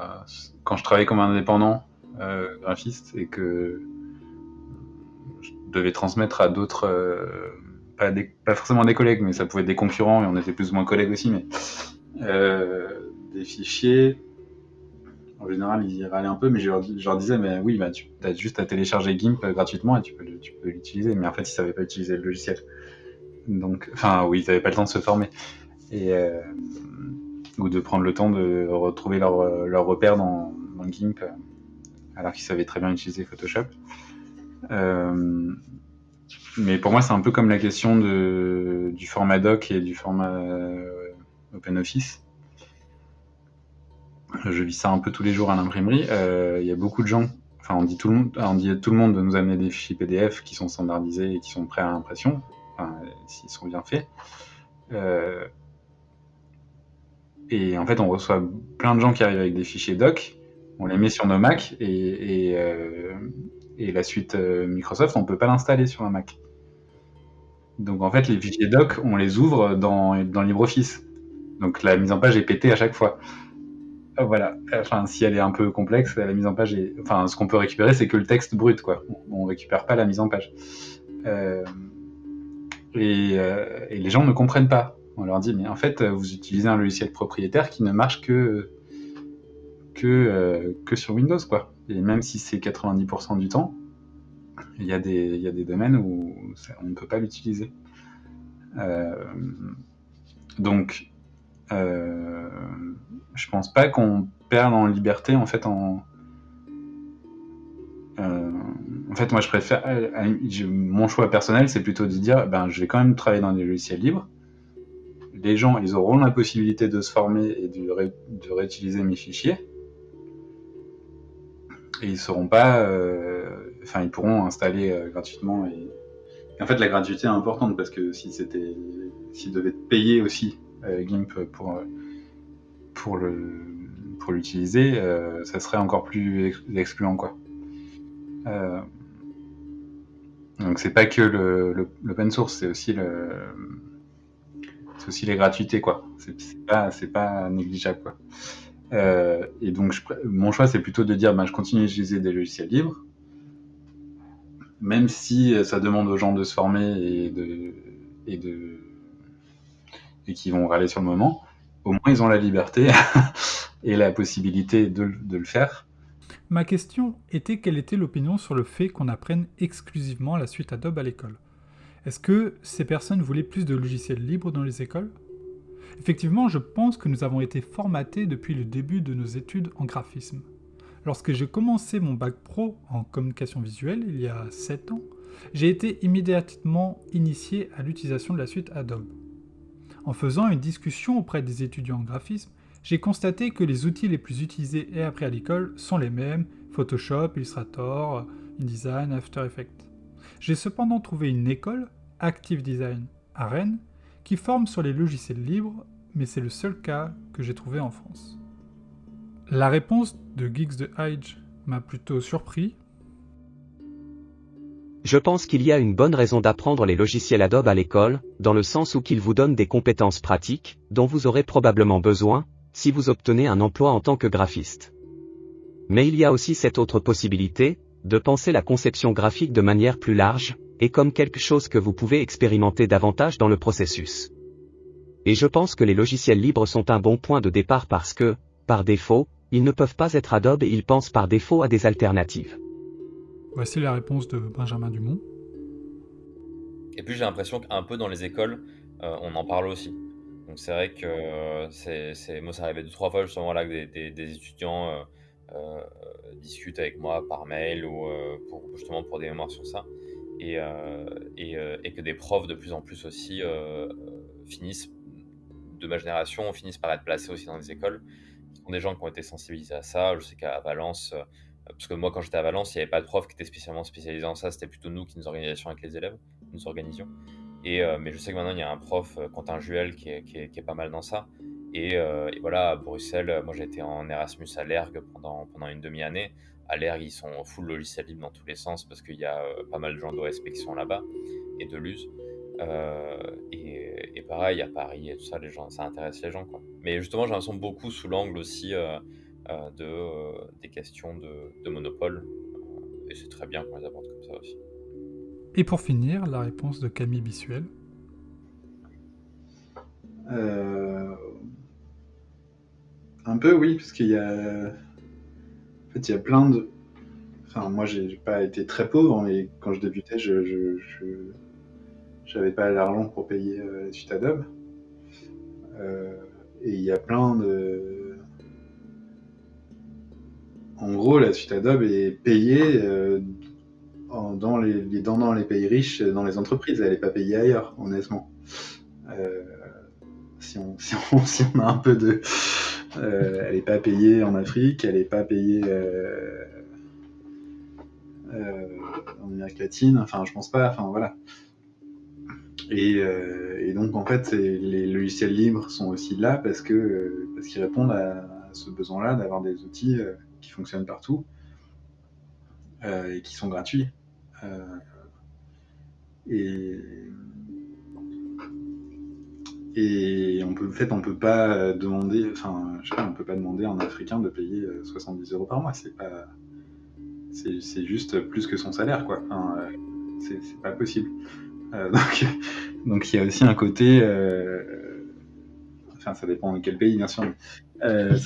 quand je travaillais comme indépendant graphiste et que je devais transmettre à d'autres pas, pas, forcément des collègues, mais ça pouvait être des concurrents, et on était plus ou moins collègues aussi, mais euh, des fichiers, en général, ils y râlaient un peu, mais je leur, disais, mais oui, bah, tu as juste à télécharger GIMP gratuitement et tu peux, l'utiliser, mais en fait, ils savaient pas utiliser le logiciel. Donc, enfin, oui, ils n'avaient pas le temps de se former. Et, euh, ou de prendre le temps de retrouver leur, leur repère dans, dans GIMP, alors qu'ils savaient très bien utiliser Photoshop. Euh, mais pour moi, c'est un peu comme la question de, du format doc et du format euh, OpenOffice. Je vis ça un peu tous les jours à l'imprimerie. Euh, il y a beaucoup de gens, enfin on dit, tout le monde, on dit à tout le monde de nous amener des fichiers PDF qui sont standardisés et qui sont prêts à l'impression, enfin, s'ils sont bien faits. Euh, et en fait, on reçoit plein de gens qui arrivent avec des fichiers doc, on les met sur nos Mac et la suite Microsoft, on ne peut pas l'installer sur un Mac. Donc en fait, les fichiers doc, on les ouvre dans, dans LibreOffice. Donc la mise en page est pétée à chaque fois. Euh, voilà. Enfin, si elle est un peu complexe, la mise en page est. Enfin, ce qu'on peut récupérer, c'est que le texte brut, quoi. On récupère pas la mise en page. Euh... Et, euh... et, les gens ne comprennent pas. On leur dit, mais en fait, vous utilisez un logiciel propriétaire qui ne marche que euh, sur Windows, quoi. Et même si c'est 90% du temps, il y, a des, domaines où on ne peut pas l'utiliser. Euh, donc, euh, je pense pas qu'on perde en liberté en fait en euh, en fait moi je préfère mon choix personnel c'est plutôt de dire ben je vais quand même travailler dans des logiciels libres. Les gens ils auront la possibilité de se former et de, réutiliser mes fichiers. Et ils seront pas euh, enfin ils pourront installer euh, gratuitement et... en fait la gratuité est importante parce que si c'était s'ils devaient payer aussi euh, GIMP pour pour l'utiliser ça serait encore plus excluant quoi. Donc c'est pas que l'open source c'est aussi le les gratuités quoi. C'est, pas négligeable quoi. Et donc mon choix c'est plutôt de dire ben, je continue à utiliser des logiciels libres même si euh, ça demande aux gens de se former et de et qui vont râler sur le moment, au moins ils ont la liberté et la possibilité de, le faire. Ma question était quelle était l'opinion sur le fait qu'on apprenne exclusivement la suite Adobe à l'école? Est-ce que ces personnes voulaient plus de logiciels libres dans les écoles? Effectivement, je pense que nous avons été formatés depuis le début de nos études en graphisme. Lorsque j'ai commencé mon bac pro en communication visuelle il y a 7 ans, j'ai été immédiatement initié à l'utilisation de la suite Adobe. En faisant une discussion auprès des étudiants en graphisme, j'ai constaté que les outils les plus utilisés et appris à l'école sont les mêmes, Photoshop, Illustrator, InDesign, After Effects. J'ai cependant trouvé une école, Active Design, à Rennes, qui forme sur les logiciels libres, mais c'est le seul cas que j'ai trouvé en France. La réponse de Geeks de Hyde m'a plutôt surpris. Je pense qu'il y a une bonne raison d'apprendre les logiciels Adobe à l'école, dans le sens où qu'ils vous donnent des compétences pratiques, dont vous aurez probablement besoin, si vous obtenez un emploi en tant que graphiste. Mais il y a aussi cette autre possibilité, de penser la conception graphique de manière plus large, et comme quelque chose que vous pouvez expérimenter davantage dans le processus. Et je pense que les logiciels libres sont un bon point de départ parce que, par défaut, ils ne peuvent pas être Adobe et ils pensent par défaut à des alternatives. Voici la réponse de Benjamin Dumont. Et puis j'ai l'impression qu'un peu dans les écoles, euh, on en parle aussi. Donc c'est vrai que euh, c'est, moi ça arrivait deux trois fois justement là que des, étudiants euh, discutent avec moi par mail ou pour, justement pour des mémoires sur ça. Et, et, que des profs de plus en plus aussi finissent, de ma génération, finissent par être placés aussi dans les écoles des gens qui ont été sensibilisés à ça. Je sais qu'à Valence, parce que moi, quand j'étais à Valence, il n'y avait pas de prof qui était spécialement spécialisé en ça. C'était plutôt nous qui nous organisions avec les élèves, nous organisions. Et, euh, mais je sais que maintenant, il y a un prof, euh, Quentin Juel, qui est, pas mal dans ça. Et, et, voilà, à Bruxelles, moi j'étais en Erasmus à l'ERG pendant, une demi-année. À l'ERG, ils sont full logiciel libre dans tous les sens parce qu'il y a pas mal de gens d'OSP qui sont là-bas et de l'US. et, pareil, à Paris et tout ça, ça intéresse les gens. Mais justement, j'ai l'impression beaucoup sous l'angle aussi de, des questions de, de monopole. et c'est très bien qu'on les aborde comme ça aussi. Et pour finir, la réponse de Camille Bissuel. Euh... Un peu, oui, parce qu'il y a. En fait, il y a plein de. Enfin, moi, j'ai pas été très pauvre, mais quand je débutais, je. je, J'avais pas l'argent pour payer euh, la suite Adobe. Euh, et il y a plein de. En gros, la suite Adobe est payée euh, dans, les, pays riches, dans les entreprises. Elle n'est pas payée ailleurs, honnêtement. Euh, si on, a un peu de... Euh, elle n'est pas payée en Afrique, elle n'est pas payée en Amérique latine, enfin je pense pas, enfin voilà. Et, donc en fait les logiciels libres sont aussi là parce que parce qu'ils répondent à ce besoin-là d'avoir des outils qui fonctionnent partout et qui sont gratuits. et et on en fait, on peut pas demander, enfin, je sais pas, on peut pas demander à un Africain de payer 70 euros par mois. C'est pas, c'est juste plus que son salaire, quoi. Enfin, c'est pas possible. Euh, donc, donc il y a aussi un côté, euh, enfin, ça dépend de quel pays, bien sûr. Euh,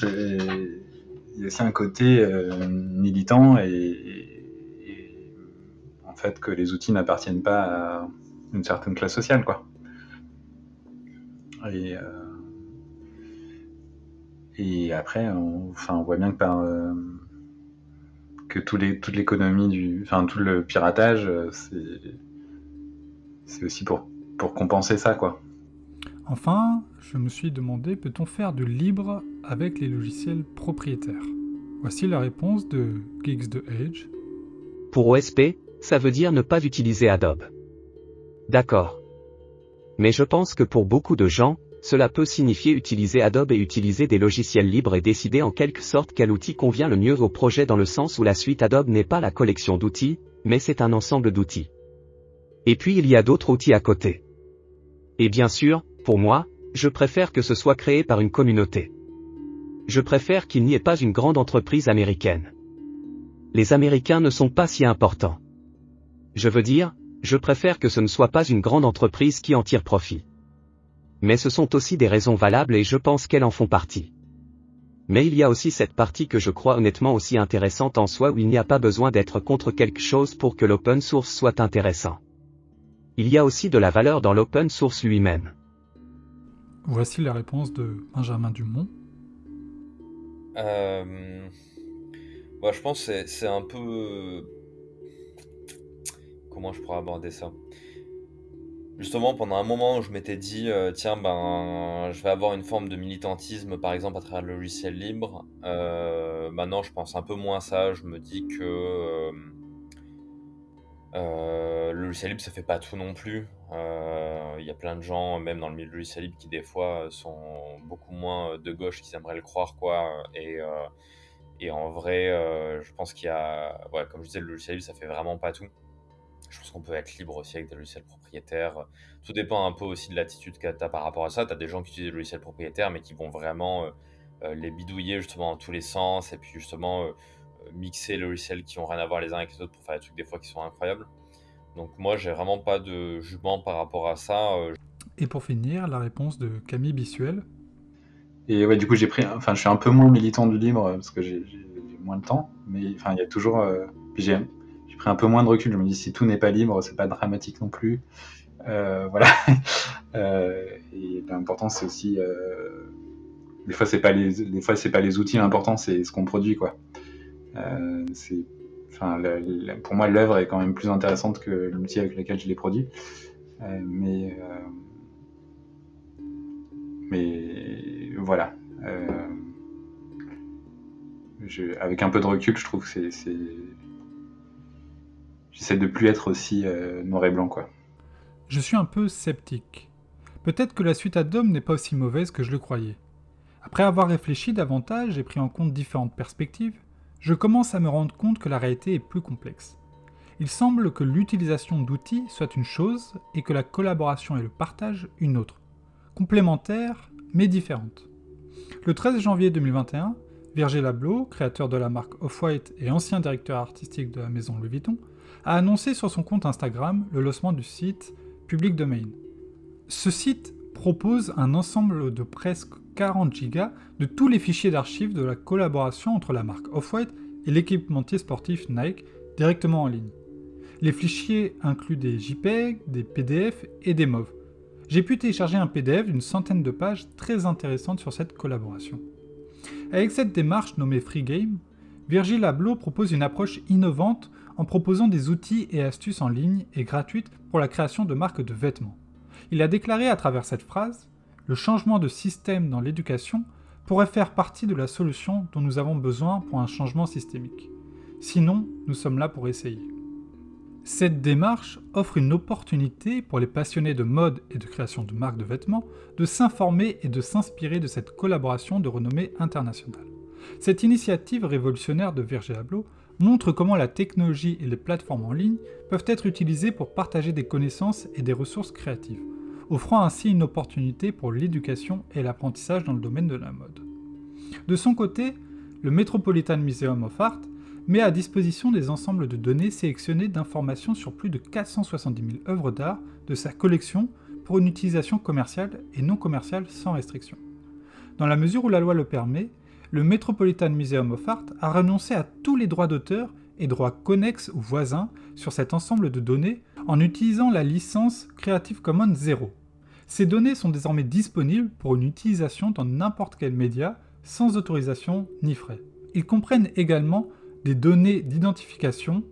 il y a aussi un côté militant et, en fait que les outils n'appartiennent pas à une certaine classe sociale, quoi. Et, euh, après, on, enfin, on voit bien que par euh, que toute l'économie du, enfin tout le piratage, euh, c'est aussi pour pour compenser ça, quoi. Enfin, je me suis demandé, peut-on faire du libre avec les logiciels propriétaires Voici la réponse de Geeks de Edge. Pour OSP, ça veut dire ne pas utiliser Adobe. D'accord. Mais je pense que pour beaucoup de gens, cela peut signifier utiliser Adobe et utiliser des logiciels libres et décider en quelque sorte quel outil convient le mieux au projet dans le sens où la suite Adobe n'est pas la collection d'outils, mais c'est un ensemble d'outils. Et puis il y a d'autres outils à côté. Et bien sûr, pour moi, je préfère que ce soit créé par une communauté. Je préfère qu'il n'y ait pas une grande entreprise américaine. Les Américains ne sont pas si importants. Je veux dire, je préfère que ce ne soit pas une grande entreprise qui en tire profit. Mais ce sont aussi des raisons valables et je pense qu'elles en font partie. Mais il y a aussi cette partie que je crois honnêtement aussi intéressante en soi où il n'y a pas besoin d'être contre quelque chose pour que l'open source soit intéressant. Il y a aussi de la valeur dans l'open source lui-même. Voici la réponse de Benjamin Dumont. Euh... Je pense que c'est un peu comment je pourrais aborder ça? Justement, pendant un moment, je m'étais dit, euh, tiens, ben, je vais avoir une forme de militantisme, par exemple, à travers le logiciel libre. Euh, maintenant, je pense un peu moins à ça. Je me dis que euh, euh, le logiciel libre, ça fait pas tout non plus. Il y a plein de gens, même dans le milieu du logiciel libre, qui des fois sont beaucoup moins de gauche qu'ils aimeraient le croire, quoi. Et, en vrai, je pense qu'il y a, ouais, comme je disais, le logiciel libre, ça fait vraiment pas tout. Je pense qu'on peut être libre aussi avec des logiciels propriétaires. Tout dépend un peu aussi de l'attitude que tu as par rapport à ça. Tu as des gens qui utilisent des logiciels propriétaires, mais qui vont vraiment euh, euh, les bidouiller justement dans tous les sens, et puis justement euh, mixer les logiciels qui ont rien à voir les uns avec les autres pour faire des trucs des fois qui sont incroyables. Donc moi, j'ai vraiment pas de jugement par rapport à ça. Et pour finir, la réponse de Camille Bissuel. Et ouais, du coup, j'ai pris, enfin, je suis un peu moins militant du libre parce que j'ai moins de temps, mais enfin, il y a toujours, puis j'ai pris un peu moins de recul. Je me dis si tout n'est pas libre, c'est pas dramatique non plus. Euh, voilà. euh, et l'important c'est aussi, euh, des fois c'est pas les, des fois c'est pas les outils, l'important c'est ce qu'on produit quoi. Euh, pour moi l'œuvre est quand même plus intéressante que l'outil avec lequel je l'ai produit. Euh, mais, mais voilà. Avec un peu de recul, je trouve que c'est j'essaie de plus être aussi euh, noir et blanc. Je suis un peu sceptique. Peut-être que la suite Adobe n'est pas aussi mauvaise que je le croyais. Après avoir réfléchi davantage et pris en compte différentes perspectives, je commence à me rendre compte que la réalité est plus complexe. Il semble que l'utilisation d'outils soit une chose et que la collaboration et le partage une autre, complémentaires mais différentes. Le 13 janvier 2021, Virgil Abloh, créateur de la marque Off-White et ancien directeur artistique de la maison Louis Vuitton, a annoncé sur son compte Instagram le lancement du site Public Domain. Ce site propose un ensemble de presque 40 gigas de tous les fichiers d'archives de la collaboration entre la marque Off-White et l'équipementier sportif Nike directement en ligne. Les fichiers incluent des JPEG, des PDF et des MOV. J'ai pu télécharger un PDF d'une centaine de pages très intéressantes sur cette collaboration. Avec cette démarche nommée Free Game, Virgil Abloh propose une approche innovante en proposant des outils et astuces en ligne et gratuites pour la création de marques de vêtements. Il a déclaré à travers cette phrase Le changement de système dans l'éducation pourrait faire partie de la solution dont nous avons besoin pour un changement systémique. Sinon, nous sommes là pour essayer. Cette démarche offre une opportunité pour les passionnés de mode et de création de marques de vêtements de s'informer et de s'inspirer de cette collaboration de renommée internationale. Cette initiative révolutionnaire de Virgil Abloh montre comment la technologie et les plateformes en ligne peuvent être utilisées pour partager des connaissances et des ressources créatives, offrant ainsi une opportunité pour l'éducation et l'apprentissage dans le domaine de la mode. De son côté, le Metropolitan Museum of Art met à disposition des ensembles de données sélectionnées d'informations sur plus de 470 000 œuvres d'art de sa collection pour une utilisation commerciale et non commerciale sans restriction. Dans la mesure où la loi le permet, le Metropolitan Museum of Art a renoncé à tous les droits d'auteur et droits connexes ou voisins sur cet ensemble de données en utilisant la licence Creative Commons 0. Ces données sont désormais disponibles pour une utilisation dans n'importe quel média sans autorisation ni frais. Ils comprennent également des données d'identification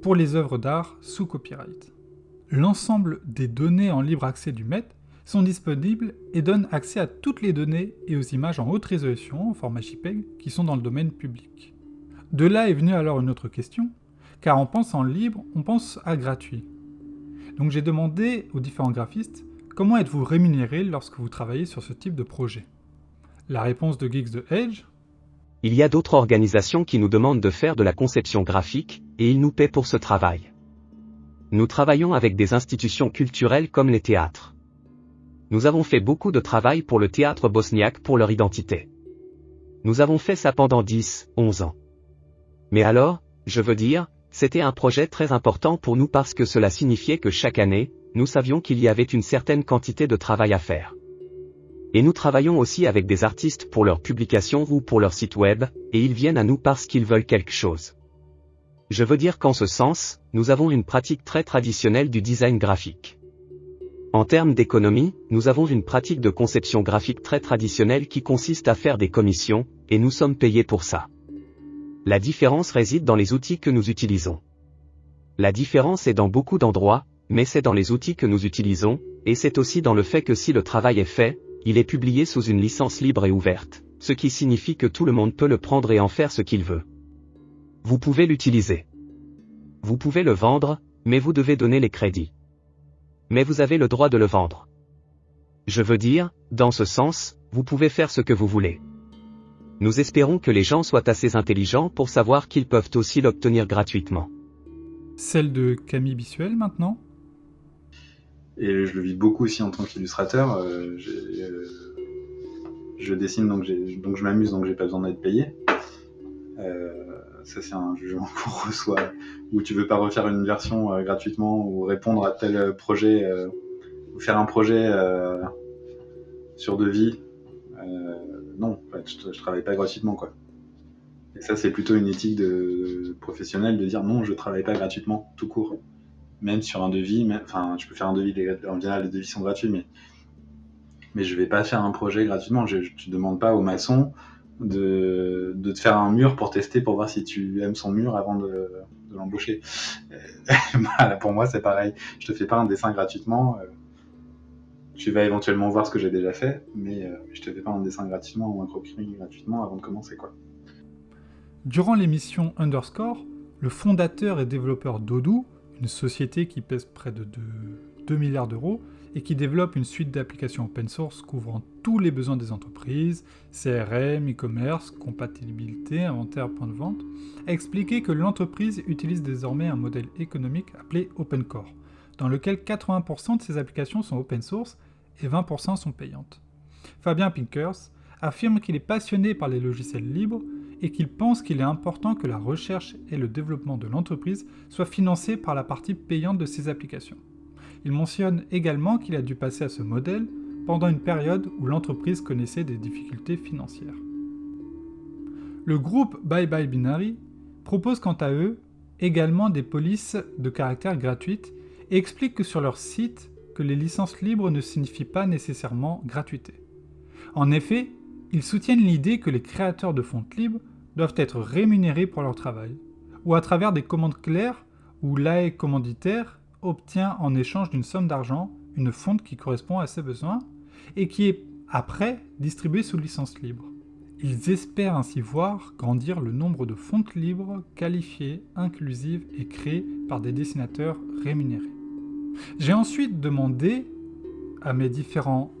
pour les œuvres d'art sous copyright. L'ensemble des données en libre accès du MET sont disponibles et donnent accès à toutes les données et aux images en haute résolution en format JPEG qui sont dans le domaine public. De là est venue alors une autre question, car en pensant libre, on pense à gratuit. Donc j'ai demandé aux différents graphistes comment êtes-vous rémunéré lorsque vous travaillez sur ce type de projet? La réponse de Geeks de Edge? Il y a d'autres organisations qui nous demandent de faire de la conception graphique, et ils nous paient pour ce travail. Nous travaillons avec des institutions culturelles comme les théâtres. Nous avons fait beaucoup de travail pour le théâtre bosniaque pour leur identité. Nous avons fait ça pendant 10, 11 ans. Mais alors, je veux dire, c'était un projet très important pour nous parce que cela signifiait que chaque année, nous savions qu'il y avait une certaine quantité de travail à faire. Et nous travaillons aussi avec des artistes pour leurs publications ou pour leur site web, et ils viennent à nous parce qu'ils veulent quelque chose. Je veux dire qu'en ce sens, nous avons une pratique très traditionnelle du design graphique. En termes d'économie, nous avons une pratique de conception graphique très traditionnelle qui consiste à faire des commissions, et nous sommes payés pour ça. La différence réside dans les outils que nous utilisons. La différence est dans beaucoup d'endroits, mais c'est dans les outils que nous utilisons, et c'est aussi dans le fait que si le travail est fait, il est publié sous une licence libre et ouverte, ce qui signifie que tout le monde peut le prendre et en faire ce qu'il veut. Vous pouvez l'utiliser. Vous pouvez le vendre, mais vous devez donner les crédits. Mais vous avez le droit de le vendre. Je veux dire, dans ce sens, vous pouvez faire ce que vous voulez. Nous espérons que les gens soient assez intelligents pour savoir qu'ils peuvent aussi l'obtenir gratuitement. Celle de Camille Bissuel maintenant et je le vis beaucoup aussi en tant qu'illustrateur. Euh, euh, je dessine, donc, donc je m'amuse, donc j'ai pas besoin d'être payé. Euh, ça, c'est un jugement qu'on reçoit où tu veux pas refaire une version gratuitement ou répondre à tel projet ou faire un projet sur devis. non, je, je, travaille pas gratuitement, quoi. Et ça, c'est plutôt une éthique de, professionnelle de dire non, je travaille pas gratuitement, tout court même sur un devis, enfin, je peux faire un devis, en général, les devis sont gratuits, mais, mais je vais pas faire un projet gratuitement. Je, ne demande pas au maçon de, de, te faire un mur pour tester, pour voir si tu aimes son mur avant de, de l'embaucher. Euh, pour moi, c'est pareil. Je te fais pas un dessin gratuitement. Euh, tu vas éventuellement voir ce que j'ai déjà fait, mais euh, je te fais pas un dessin gratuitement ou un croquis gratuitement avant de commencer, quoi. Durant l'émission Underscore, le fondateur et développeur d'Odoo une société qui pèse près de 2, milliards d'euros et qui développe une suite d'applications open source couvrant tous les besoins des entreprises, CRM, e-commerce, compatibilité, inventaire, point de vente, a expliqué que l'entreprise utilise désormais un modèle économique appelé Open Core, dans lequel 80% de ses applications sont open source et 20% sont payantes. Fabien Pinkers affirme qu'il est passionné par les logiciels libres et qu'il pense qu'il est important que la recherche et le développement de l'entreprise soient financés par la partie payante de ses applications. Il mentionne également qu'il a dû passer à ce modèle pendant une période où l'entreprise connaissait des difficultés financières. Le groupe Bye Bye Binary propose quant à eux également des polices de caractère gratuites et explique que sur leur site que les licences libres ne signifient pas nécessairement gratuité. En effet, ils soutiennent l'idée que les créateurs de fontes libres doivent être rémunérés pour leur travail, ou à travers des commandes claires où l'AE commanditaire obtient en échange d'une somme d'argent une fonte qui correspond à ses besoins et qui est après distribuée sous licence libre. Ils espèrent ainsi voir grandir le nombre de fontes libres qualifiées, inclusives et créées par des dessinateurs rémunérés. J'ai ensuite demandé à mes différents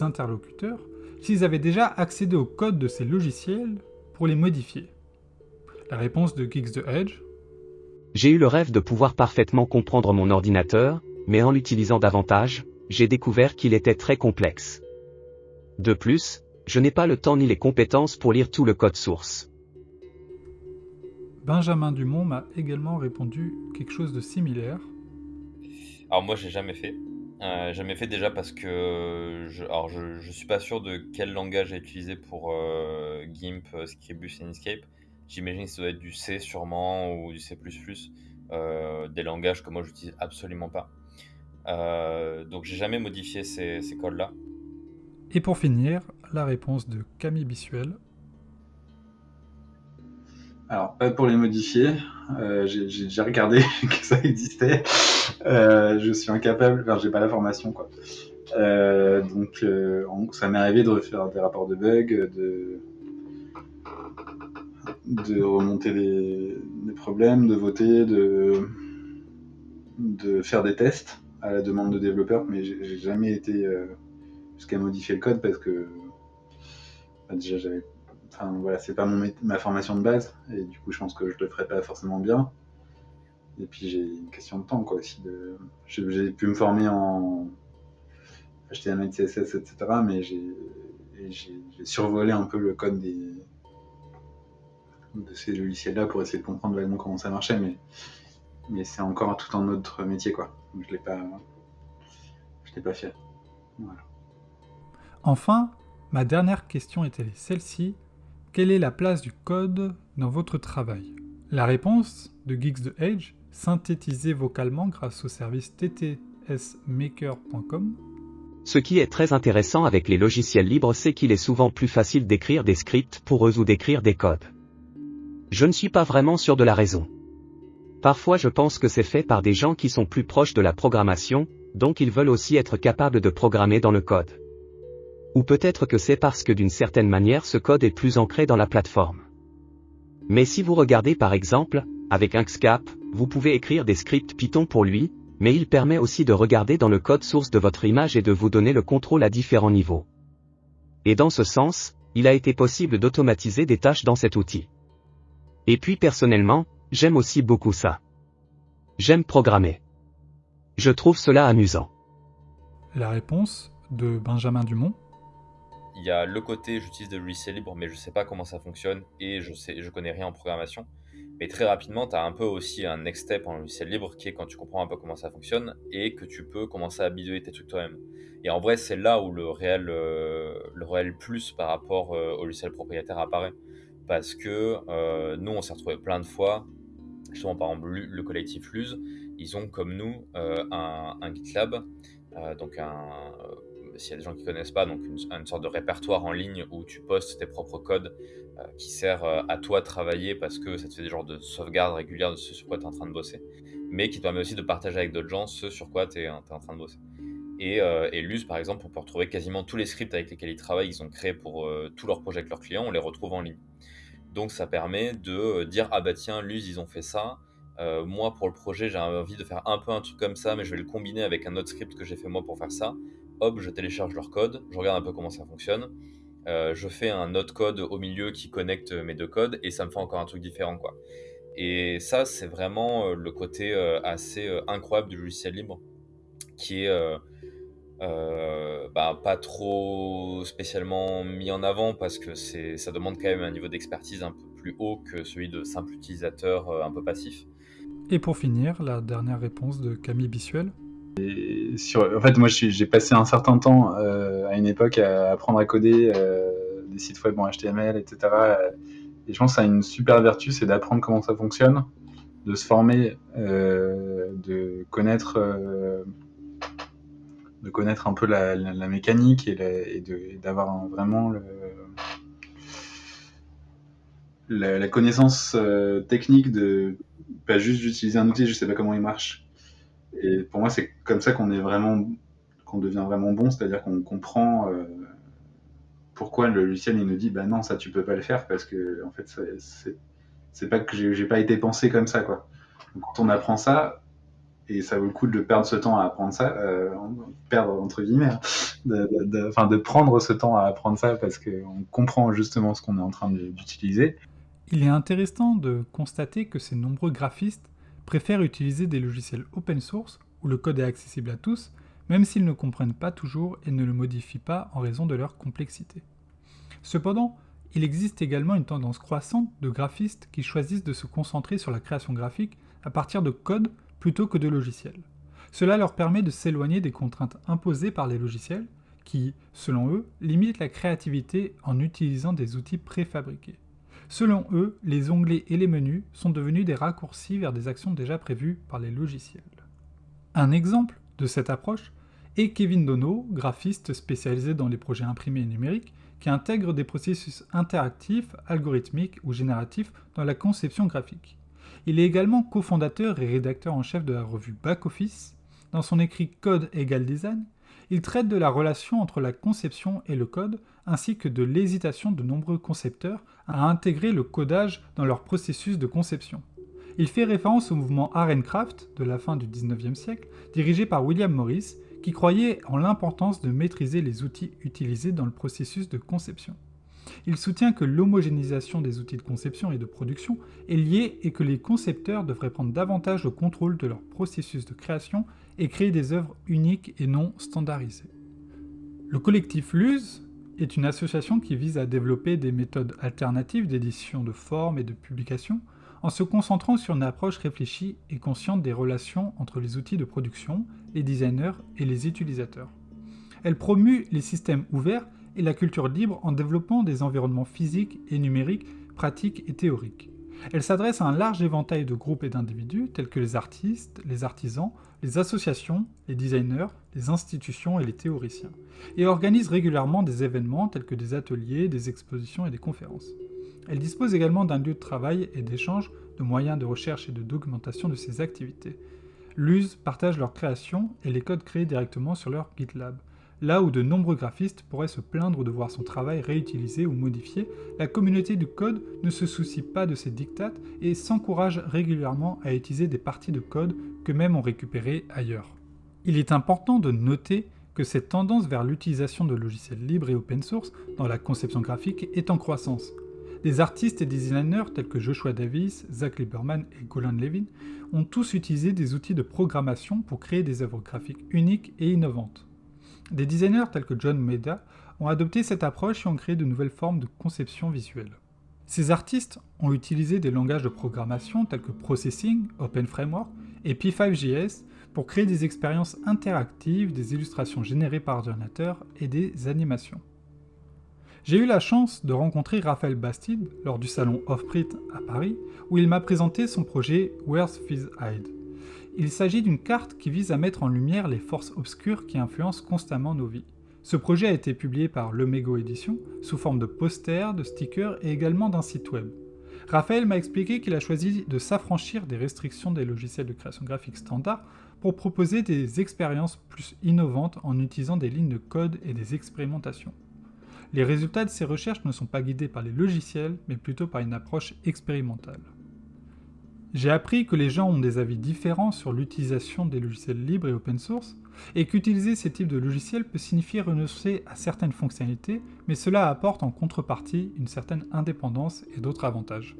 interlocuteurs s'ils avaient déjà accédé au code de ces logiciels pour les modifier. La réponse de Geeks the Edge J'ai eu le rêve de pouvoir parfaitement comprendre mon ordinateur, mais en l'utilisant davantage, j'ai découvert qu'il était très complexe. De plus, je n'ai pas le temps ni les compétences pour lire tout le code source. Benjamin Dumont m'a également répondu quelque chose de similaire. Alors moi j'ai jamais fait. Euh, jamais fait déjà parce que je, alors je, je suis pas sûr de quel langage à utiliser pour euh, GIMP, euh, Scribus et Inkscape. J'imagine que ça doit être du C sûrement ou du C++, euh, des langages que moi j'utilise absolument pas. Euh, donc j'ai jamais modifié ces, ces codes-là. Et pour finir, la réponse de Camille Bissuel. Alors, pas pour les modifier. Euh, j'ai j'ai déjà regardé que ça existait. Euh, je suis incapable, enfin, j'ai pas la formation, quoi. Euh, donc, euh, ça m'est arrivé de faire des rapports de bugs, de, remonter des, problèmes, de voter, de, faire des tests à la demande de développeurs, mais j'ai jamais été jusqu'à modifier le code parce que bah, déjà Enfin, voilà, c'est pas mon ma formation de base, et du coup, je pense que je le ferai pas forcément bien. Et puis, j'ai une question de temps, quoi, aussi. De... J'ai pu me former en HTML, CSS, etc., mais j'ai survolé un peu le code de ces logiciels-là pour essayer de comprendre vaguement comment ça marchait, mais, c'est encore tout un autre métier, quoi. Je l'ai pas... L'ai pas fait. Enfin, ma dernière question était celle-ci. Quelle est la place du code dans votre travail? La réponse de Geeks the Edge, synthétisée vocalement grâce au service ttsmaker.com, Ce qui est très intéressant avec les logiciels libres, c'est qu'il est souvent plus facile d'écrire des scripts pour eux ou d'écrire des codes. Je ne suis pas vraiment sûr de la raison. Parfois je pense que c'est fait par des gens qui sont plus proches de la programmation, donc ils veulent aussi être capables de programmer dans le code. Ou peut-être que c'est parce que d'une certaine manière ce code est plus ancré dans la plateforme. Mais si vous regardez par exemple, avec Inkscape, vous pouvez écrire des scripts Python pour lui, mais il permet aussi de regarder dans le code source de votre image et de vous donner le contrôle à différents niveaux. Et dans ce sens, il a été possible d'automatiser des tâches dans cet outil. Et puis personnellement, j'aime aussi beaucoup ça. J'aime programmer. Je trouve cela amusant. la réponse de Benjamin Dumont, Il y a le côté j'utilise des logiciels libres mais je sais pas comment ça fonctionne et je sais je connais rien en programmation. Mais très rapidement, tu as un peu aussi un next step en logiciel libre qui est quand tu comprends un peu comment ça fonctionne et que tu peux commencer à bidouiller tes trucs toi-même. Et en vrai, c'est là où le réel, euh, le réel plus par rapport euh, au logiciel propriétaire apparaît. Parce que euh, nous, on s'est retrouvé plein de fois, justement par exemple le collectif Luz, ils ont comme nous un, un GitLab, donc un, s'il y a des gens qui connaissent pas, donc une, sorte de répertoire en ligne où tu postes tes propres codes euh, qui sert euh, à toi de travailler parce que ça te fait des genres de sauvegarde régulière de ce sur quoi tu es en train de bosser, mais qui te permet aussi de partager avec d'autres gens ce sur quoi tu es, en train de bosser. Et, euh, et Luz, par exemple, on peut retrouver quasiment tous les scripts avec lesquels ils travaillent, ils ont créé pour euh, tous leurs projets avec leurs clients, on les retrouve en ligne. Donc ça permet de dire ah bah tiens Luz ils ont fait ça. Moi pour le projet j'ai envie de faire un peu un truc comme ça mais je vais le combiner avec un autre script que j'ai fait moi pour faire ça. Hop, je télécharge leur code, je regarde un peu comment ça fonctionne, euh, je fais un autre code au milieu qui connecte mes deux codes et ça me fait encore un truc différent quoi. Et ça c'est vraiment euh, le côté euh, assez incroyable du logiciel libre qui est bah, pas trop spécialement mis en avant parce que ça demande quand même un niveau d'expertise un peu plus haut que celui de simple utilisateur un peu passif. Et pour finir, la dernière réponse de Camille Bissuel en fait, moi, j'ai passé un certain temps euh, à une époque à apprendre à coder euh, des sites web en HTML, etc. Et je pense que ça a une super vertu, c'est d'apprendre comment ça fonctionne, de se former, euh, de connaître, de connaître un peu la, mécanique et, d'avoir vraiment la, la, connaissance technique de pas juste d'utiliser un outil, je sais pas comment il marche et pour moi, c'est comme ça qu'on est vraiment, qu'on devient vraiment bon, c'est-à-dire qu'on comprend euh, pourquoi le logiciel il nous dit, bah non, ça tu peux pas le faire parce que en fait, c'est pas que j'ai pas été pensé comme ça, quoi. Donc, quand on apprend ça, et ça vaut le coup de perdre ce temps à apprendre ça, euh, perdre entre guillemets, hein, de, de, prendre ce temps à apprendre ça parce qu'on comprend justement ce qu'on est en train d'utiliser. Il est intéressant de constater que ces nombreux graphistes préfèrent utiliser des logiciels open source où le code est accessible à tous, même s'ils ne comprennent pas toujours et ne le modifient pas en raison de leur complexité. Cependant, il existe également une tendance croissante de graphistes qui choisissent de se concentrer sur la création graphique à partir de code plutôt que de logiciels. Cela leur permet de s'éloigner des contraintes imposées par les logiciels qui, selon eux, limitent la créativité en utilisant des outils préfabriqués. Selon eux, les onglets et les menus sont devenus des raccourcis vers des actions déjà prévues par les logiciels. Un exemple de cette approche est Kevin Dono, graphiste spécialisé dans les projets imprimés et numériques, qui intègre des processus interactifs, algorithmiques ou génératifs dans la conception graphique. Il est également cofondateur et rédacteur en chef de la revue Back Office. Dans son écrit Code égale design, il traite de la relation entre la conception et le code, ainsi que de l'hésitation de nombreux concepteurs à intégrer le codage dans leur processus de conception. Il fait référence au mouvement Craft de la fin du 19e siècle, dirigé par William Morris, qui croyait en l'importance de maîtriser les outils utilisés dans le processus de conception. Il soutient que l'homogénéisation des outils de conception et de production est liée et que les concepteurs devraient prendre davantage le contrôle de leur processus de création et créer des œuvres uniques et non standardisées. Le collectif Luz est une association qui vise à développer des méthodes alternatives d'édition de formes et de publication en se concentrant sur une approche réfléchie et consciente des relations entre les outils de production, les designers et les utilisateurs. Elle promue les systèmes ouverts et la culture libre en développant des environnements physiques et numériques, pratiques et théoriques. Elle s'adresse à un large éventail de groupes et d'individus tels que les artistes, les artisans, les associations, les designers, les institutions et les théoriciens, et organise régulièrement des événements tels que des ateliers, des expositions et des conférences. Elle dispose également d'un lieu de travail et d'échange de moyens de recherche et de documentation de ses activités. L'USE partage leurs créations et les codes créés directement sur leur GitLab. Là où de nombreux graphistes pourraient se plaindre de voir son travail réutilisé ou modifié, la communauté du code ne se soucie pas de ces dictates et s'encourage régulièrement à utiliser des parties de code qu'eux-mêmes ont récupérées ailleurs. Il est important de noter que cette tendance vers l'utilisation de logiciels libres et open source dans la conception graphique est en croissance. Des artistes et des designers tels que Joshua Davis, Zach Lieberman et Golan Levin ont tous utilisé des outils de programmation pour créer des œuvres graphiques uniques et innovantes. Des designers tels que John Maeda ont adopté cette approche et ont créé de nouvelles formes de conception visuelle. Ces artistes ont utilisé des langages de programmation tels que Processing, Open Framework et P5JS pour créer des expériences interactives, des illustrations générées par ordinateur et des animations. J'ai eu la chance de rencontrer Raphaël Bastide lors du salon Offprint à Paris, où il m'a présenté son projet Where's Fizz Hide? Il s'agit d'une carte qui vise à mettre en lumière les forces obscures qui influencent constamment nos vies. Ce projet a été publié par Lemego Édition sous forme de posters, de stickers et également d'un site web. Raphaël m'a expliqué qu'il a choisi de s'affranchir des restrictions des logiciels de création graphique standard pour proposer des expériences plus innovantes en utilisant des lignes de code et des expérimentations. Les résultats de ces recherches ne sont pas guidés par les logiciels, mais plutôt par une approche expérimentale. J'ai appris que les gens ont des avis différents sur l'utilisation des logiciels libres et open source, et qu'utiliser ces types de logiciels peut signifier renoncer à certaines fonctionnalités, mais cela apporte en contrepartie une certaine indépendance et d'autres avantages.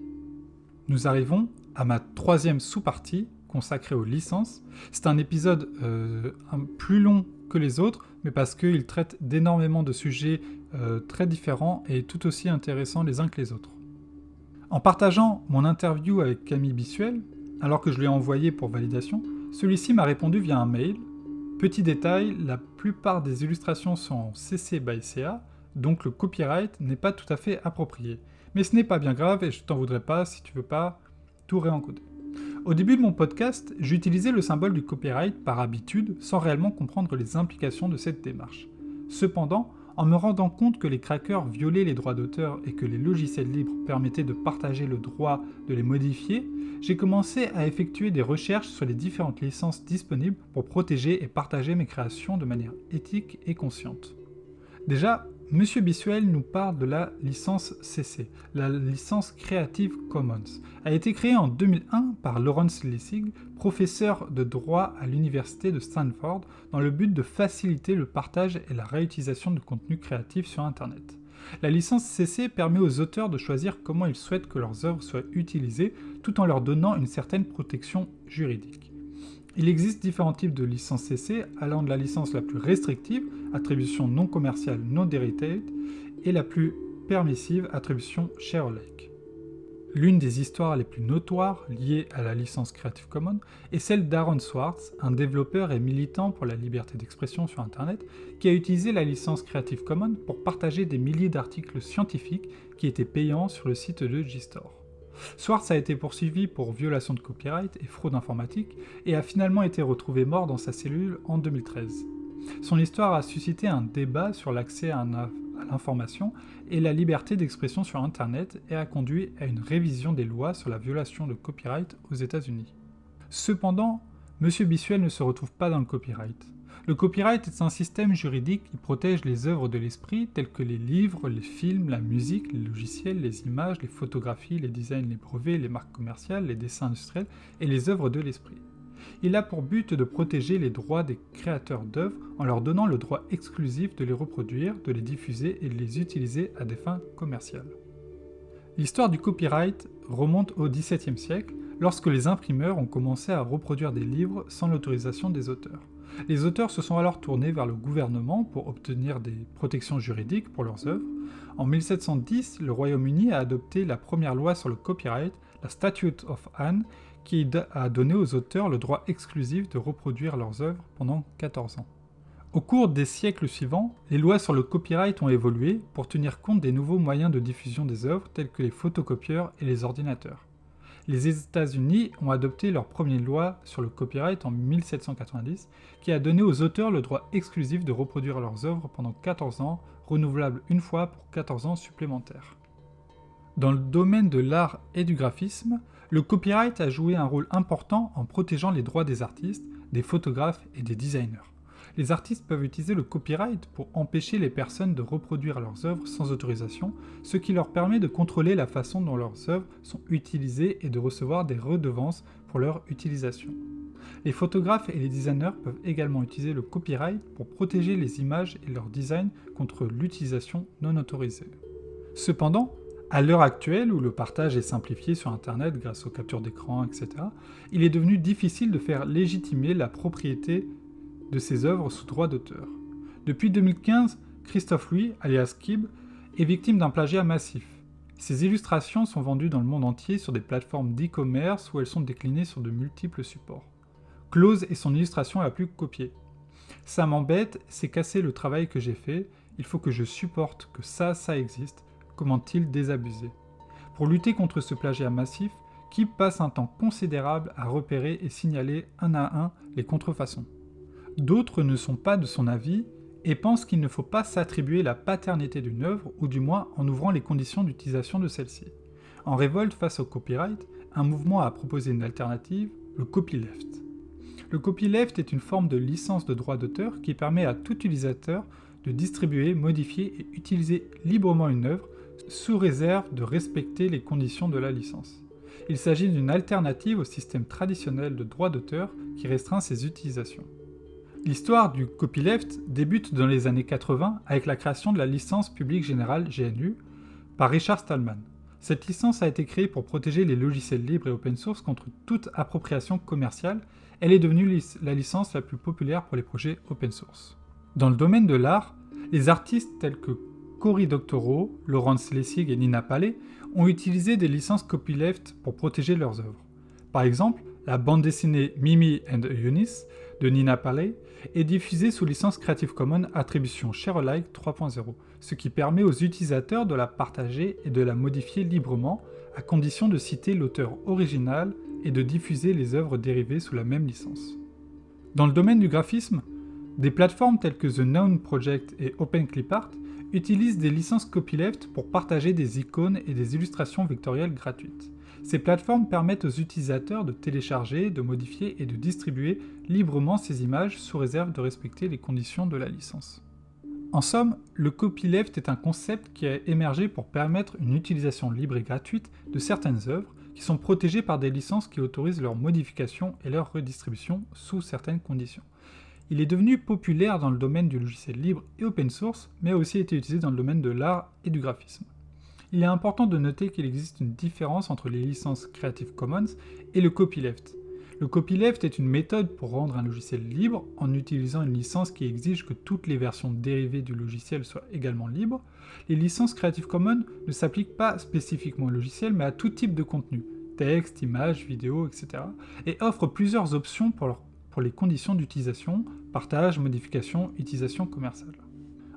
Nous arrivons à ma troisième sous-partie consacrée aux licences. C'est un épisode euh, plus long que les autres, mais parce qu'il traite d'énormément de sujets euh, très différents et tout aussi intéressants les uns que les autres. En partageant mon interview avec Camille Bissuel, alors que je lui ai envoyé pour validation, celui-ci m'a répondu via un mail. Petit détail, la plupart des illustrations sont CC by CA, donc le copyright n'est pas tout à fait approprié. Mais ce n'est pas bien grave et je t'en voudrais pas si tu veux pas tout réencoder. Au début de mon podcast, j'utilisais le symbole du copyright par habitude sans réellement comprendre les implications de cette démarche. Cependant, en me rendant compte que les crackers violaient les droits d'auteur et que les logiciels libres permettaient de partager le droit de les modifier, j'ai commencé à effectuer des recherches sur les différentes licences disponibles pour protéger et partager mes créations de manière éthique et consciente. Déjà, Monsieur Bissuel nous parle de la licence CC, la licence Creative Commons. A été créée en 2001 par Lawrence Lessig, professeur de droit à l'université de Stanford, dans le but de faciliter le partage et la réutilisation de contenu créatif sur Internet. La licence CC permet aux auteurs de choisir comment ils souhaitent que leurs œuvres soient utilisées, tout en leur donnant une certaine protection juridique. Il existe différents types de licences CC, allant de la licence la plus restrictive, attribution non commerciale non derivative, et la plus permissive, attribution share alike. L'une des histoires les plus notoires liées à la licence Creative Commons est celle d'Aaron Swartz, un développeur et militant pour la liberté d'expression sur Internet, qui a utilisé la licence Creative Commons pour partager des milliers d'articles scientifiques qui étaient payants sur le site de Gstore. Swartz a été poursuivi pour violation de copyright et fraude informatique et a finalement été retrouvé mort dans sa cellule en 2013. Son histoire a suscité un débat sur l'accès à, l'information et la liberté d'expression sur Internet et a conduit à une révision des lois sur la violation de copyright aux États-Unis. Cependant, M. Bissuel ne se retrouve pas dans le copyright. Le copyright est un système juridique qui protège les œuvres de l'esprit telles que les livres, les films, la musique, les logiciels, les images, les photographies, les designs, les brevets, les marques commerciales, les dessins industriels et les œuvres de l'esprit. Il a pour but de protéger les droits des créateurs d'œuvres en leur donnant le droit exclusif de les reproduire, de les diffuser et de les utiliser à des fins commerciales. L'histoire du copyright remonte au XVIIe siècle, lorsque les imprimeurs ont commencé à reproduire des livres sans l'autorisation des auteurs. Les auteurs se sont alors tournés vers le gouvernement pour obtenir des protections juridiques pour leurs œuvres. En 1710, le Royaume-Uni a adopté la première loi sur le copyright, la Statute of Anne, qui a donné aux auteurs le droit exclusif de reproduire leurs œuvres pendant 14 ans. Au cours des siècles suivants, les lois sur le copyright ont évolué pour tenir compte des nouveaux moyens de diffusion des œuvres tels que les photocopieurs et les ordinateurs les États-Unis ont adopté leur première loi sur le copyright en 1790, qui a donné aux auteurs le droit exclusif de reproduire leurs œuvres pendant 14 ans, renouvelable une fois pour 14 ans supplémentaires. Dans le domaine de l'art et du graphisme, le copyright a joué un rôle important en protégeant les droits des artistes, des photographes et des designers les artistes peuvent utiliser le copyright pour empêcher les personnes de reproduire leurs œuvres sans autorisation, ce qui leur permet de contrôler la façon dont leurs œuvres sont utilisées et de recevoir des redevances pour leur utilisation. Les photographes et les designers peuvent également utiliser le copyright pour protéger les images et leur design contre l'utilisation non autorisée. Cependant, à l'heure actuelle, où le partage est simplifié sur Internet grâce aux captures d'écran, etc., il est devenu difficile de faire légitimer la propriété de ses œuvres sous droit d'auteur. Depuis 2015, Christophe Louis, alias Kib, est victime d'un plagiat massif. Ses illustrations sont vendues dans le monde entier sur des plateformes d'e-commerce où elles sont déclinées sur de multiples supports. Close est son illustration la plus copiée. Ça m'embête, c'est casser le travail que j'ai fait, il faut que je supporte que ça, ça existe, comment-il désabusé Pour lutter contre ce plagiat massif, Kib passe un temps considérable à repérer et signaler un à un les contrefaçons. D'autres ne sont pas de son avis et pensent qu'il ne faut pas s'attribuer la paternité d'une œuvre, ou du moins en ouvrant les conditions d'utilisation de celle-ci. En révolte face au copyright, un mouvement a proposé une alternative, le copyleft. Le copyleft est une forme de licence de droit d'auteur qui permet à tout utilisateur de distribuer, modifier et utiliser librement une œuvre sous réserve de respecter les conditions de la licence. Il s'agit d'une alternative au système traditionnel de droit d'auteur qui restreint ses utilisations. L'histoire du copyleft débute dans les années 80 avec la création de la licence publique générale GNU par Richard Stallman. Cette licence a été créée pour protéger les logiciels libres et open source contre toute appropriation commerciale. Elle est devenue la licence la plus populaire pour les projets open source. Dans le domaine de l'art, les artistes tels que Cory Doctorow, Laurence Lessig et Nina Paley ont utilisé des licences copyleft pour protéger leurs œuvres. Par exemple, la bande dessinée Mimi and Eunice de Nina Paley est diffusée sous licence Creative Commons Attribution Share-alike 3.0, ce qui permet aux utilisateurs de la partager et de la modifier librement, à condition de citer l'auteur original et de diffuser les œuvres dérivées sous la même licence. Dans le domaine du graphisme, des plateformes telles que The Noun Project et OpenClipArt utilisent des licences copyleft pour partager des icônes et des illustrations vectorielles gratuites. Ces plateformes permettent aux utilisateurs de télécharger, de modifier et de distribuer librement ces images sous réserve de respecter les conditions de la licence. En somme, le copyleft est un concept qui a émergé pour permettre une utilisation libre et gratuite de certaines œuvres qui sont protégées par des licences qui autorisent leur modification et leur redistribution sous certaines conditions. Il est devenu populaire dans le domaine du logiciel libre et open source, mais a aussi été utilisé dans le domaine de l'art et du graphisme. Il est important de noter qu'il existe une différence entre les licences Creative Commons et le copyleft. Le copyleft est une méthode pour rendre un logiciel libre en utilisant une licence qui exige que toutes les versions dérivées du logiciel soient également libres. Les licences Creative Commons ne s'appliquent pas spécifiquement au logiciel mais à tout type de contenu, texte, images, vidéos, etc. et offrent plusieurs options pour leur les conditions d'utilisation, partage, modification, utilisation commerciale.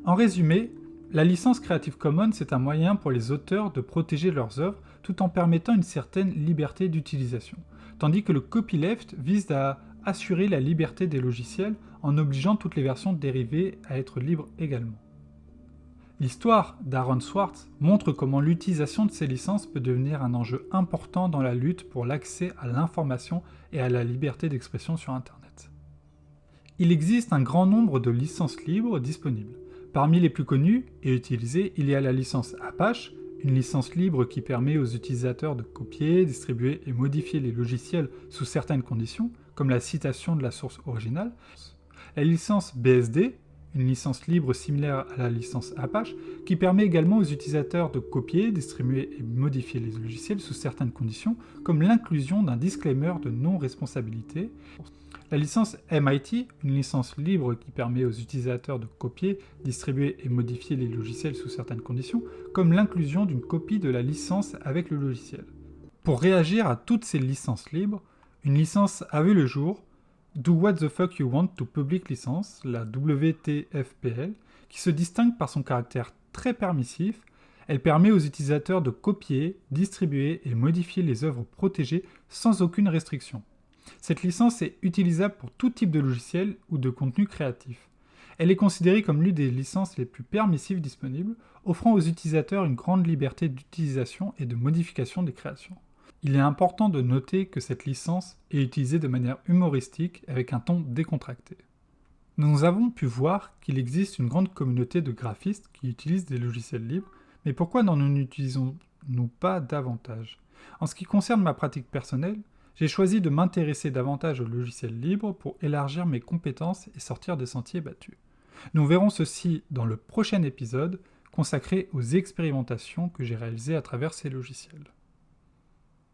En résumé, la licence Creative Commons est un moyen pour les auteurs de protéger leurs œuvres tout en permettant une certaine liberté d'utilisation, tandis que le copyleft vise à assurer la liberté des logiciels en obligeant toutes les versions dérivées à être libres également. L'histoire d'Aaron Swartz montre comment l'utilisation de ces licences peut devenir un enjeu important dans la lutte pour l'accès à l'information et à la liberté d'expression sur Internet. Il existe un grand nombre de licences libres disponibles. Parmi les plus connues et utilisées, il y a la licence Apache, une licence libre qui permet aux utilisateurs de copier, distribuer et modifier les logiciels sous certaines conditions, comme la citation de la source originale. La licence BSD, une licence libre similaire à la licence Apache, qui permet également aux utilisateurs de copier, distribuer et modifier les logiciels sous certaines conditions, comme l'inclusion d'un disclaimer de non-responsabilité. La licence MIT, une licence libre qui permet aux utilisateurs de copier, distribuer et modifier les logiciels sous certaines conditions, comme l'inclusion d'une copie de la licence avec le logiciel. Pour réagir à toutes ces licences libres, une licence a vu le jour, Do What the Fuck You Want to Public License, la WTFPL, qui se distingue par son caractère très permissif, elle permet aux utilisateurs de copier, distribuer et modifier les œuvres protégées sans aucune restriction. Cette licence est utilisable pour tout type de logiciel ou de contenu créatif. Elle est considérée comme l'une des licences les plus permissives disponibles, offrant aux utilisateurs une grande liberté d'utilisation et de modification des créations. Il est important de noter que cette licence est utilisée de manière humoristique avec un ton décontracté. Nous avons pu voir qu'il existe une grande communauté de graphistes qui utilisent des logiciels libres, mais pourquoi n'en utilisons-nous pas davantage? En ce qui concerne ma pratique personnelle, j'ai choisi de m'intéresser davantage aux logiciels libres pour élargir mes compétences et sortir des sentiers battus. Nous verrons ceci dans le prochain épisode consacré aux expérimentations que j'ai réalisées à travers ces logiciels.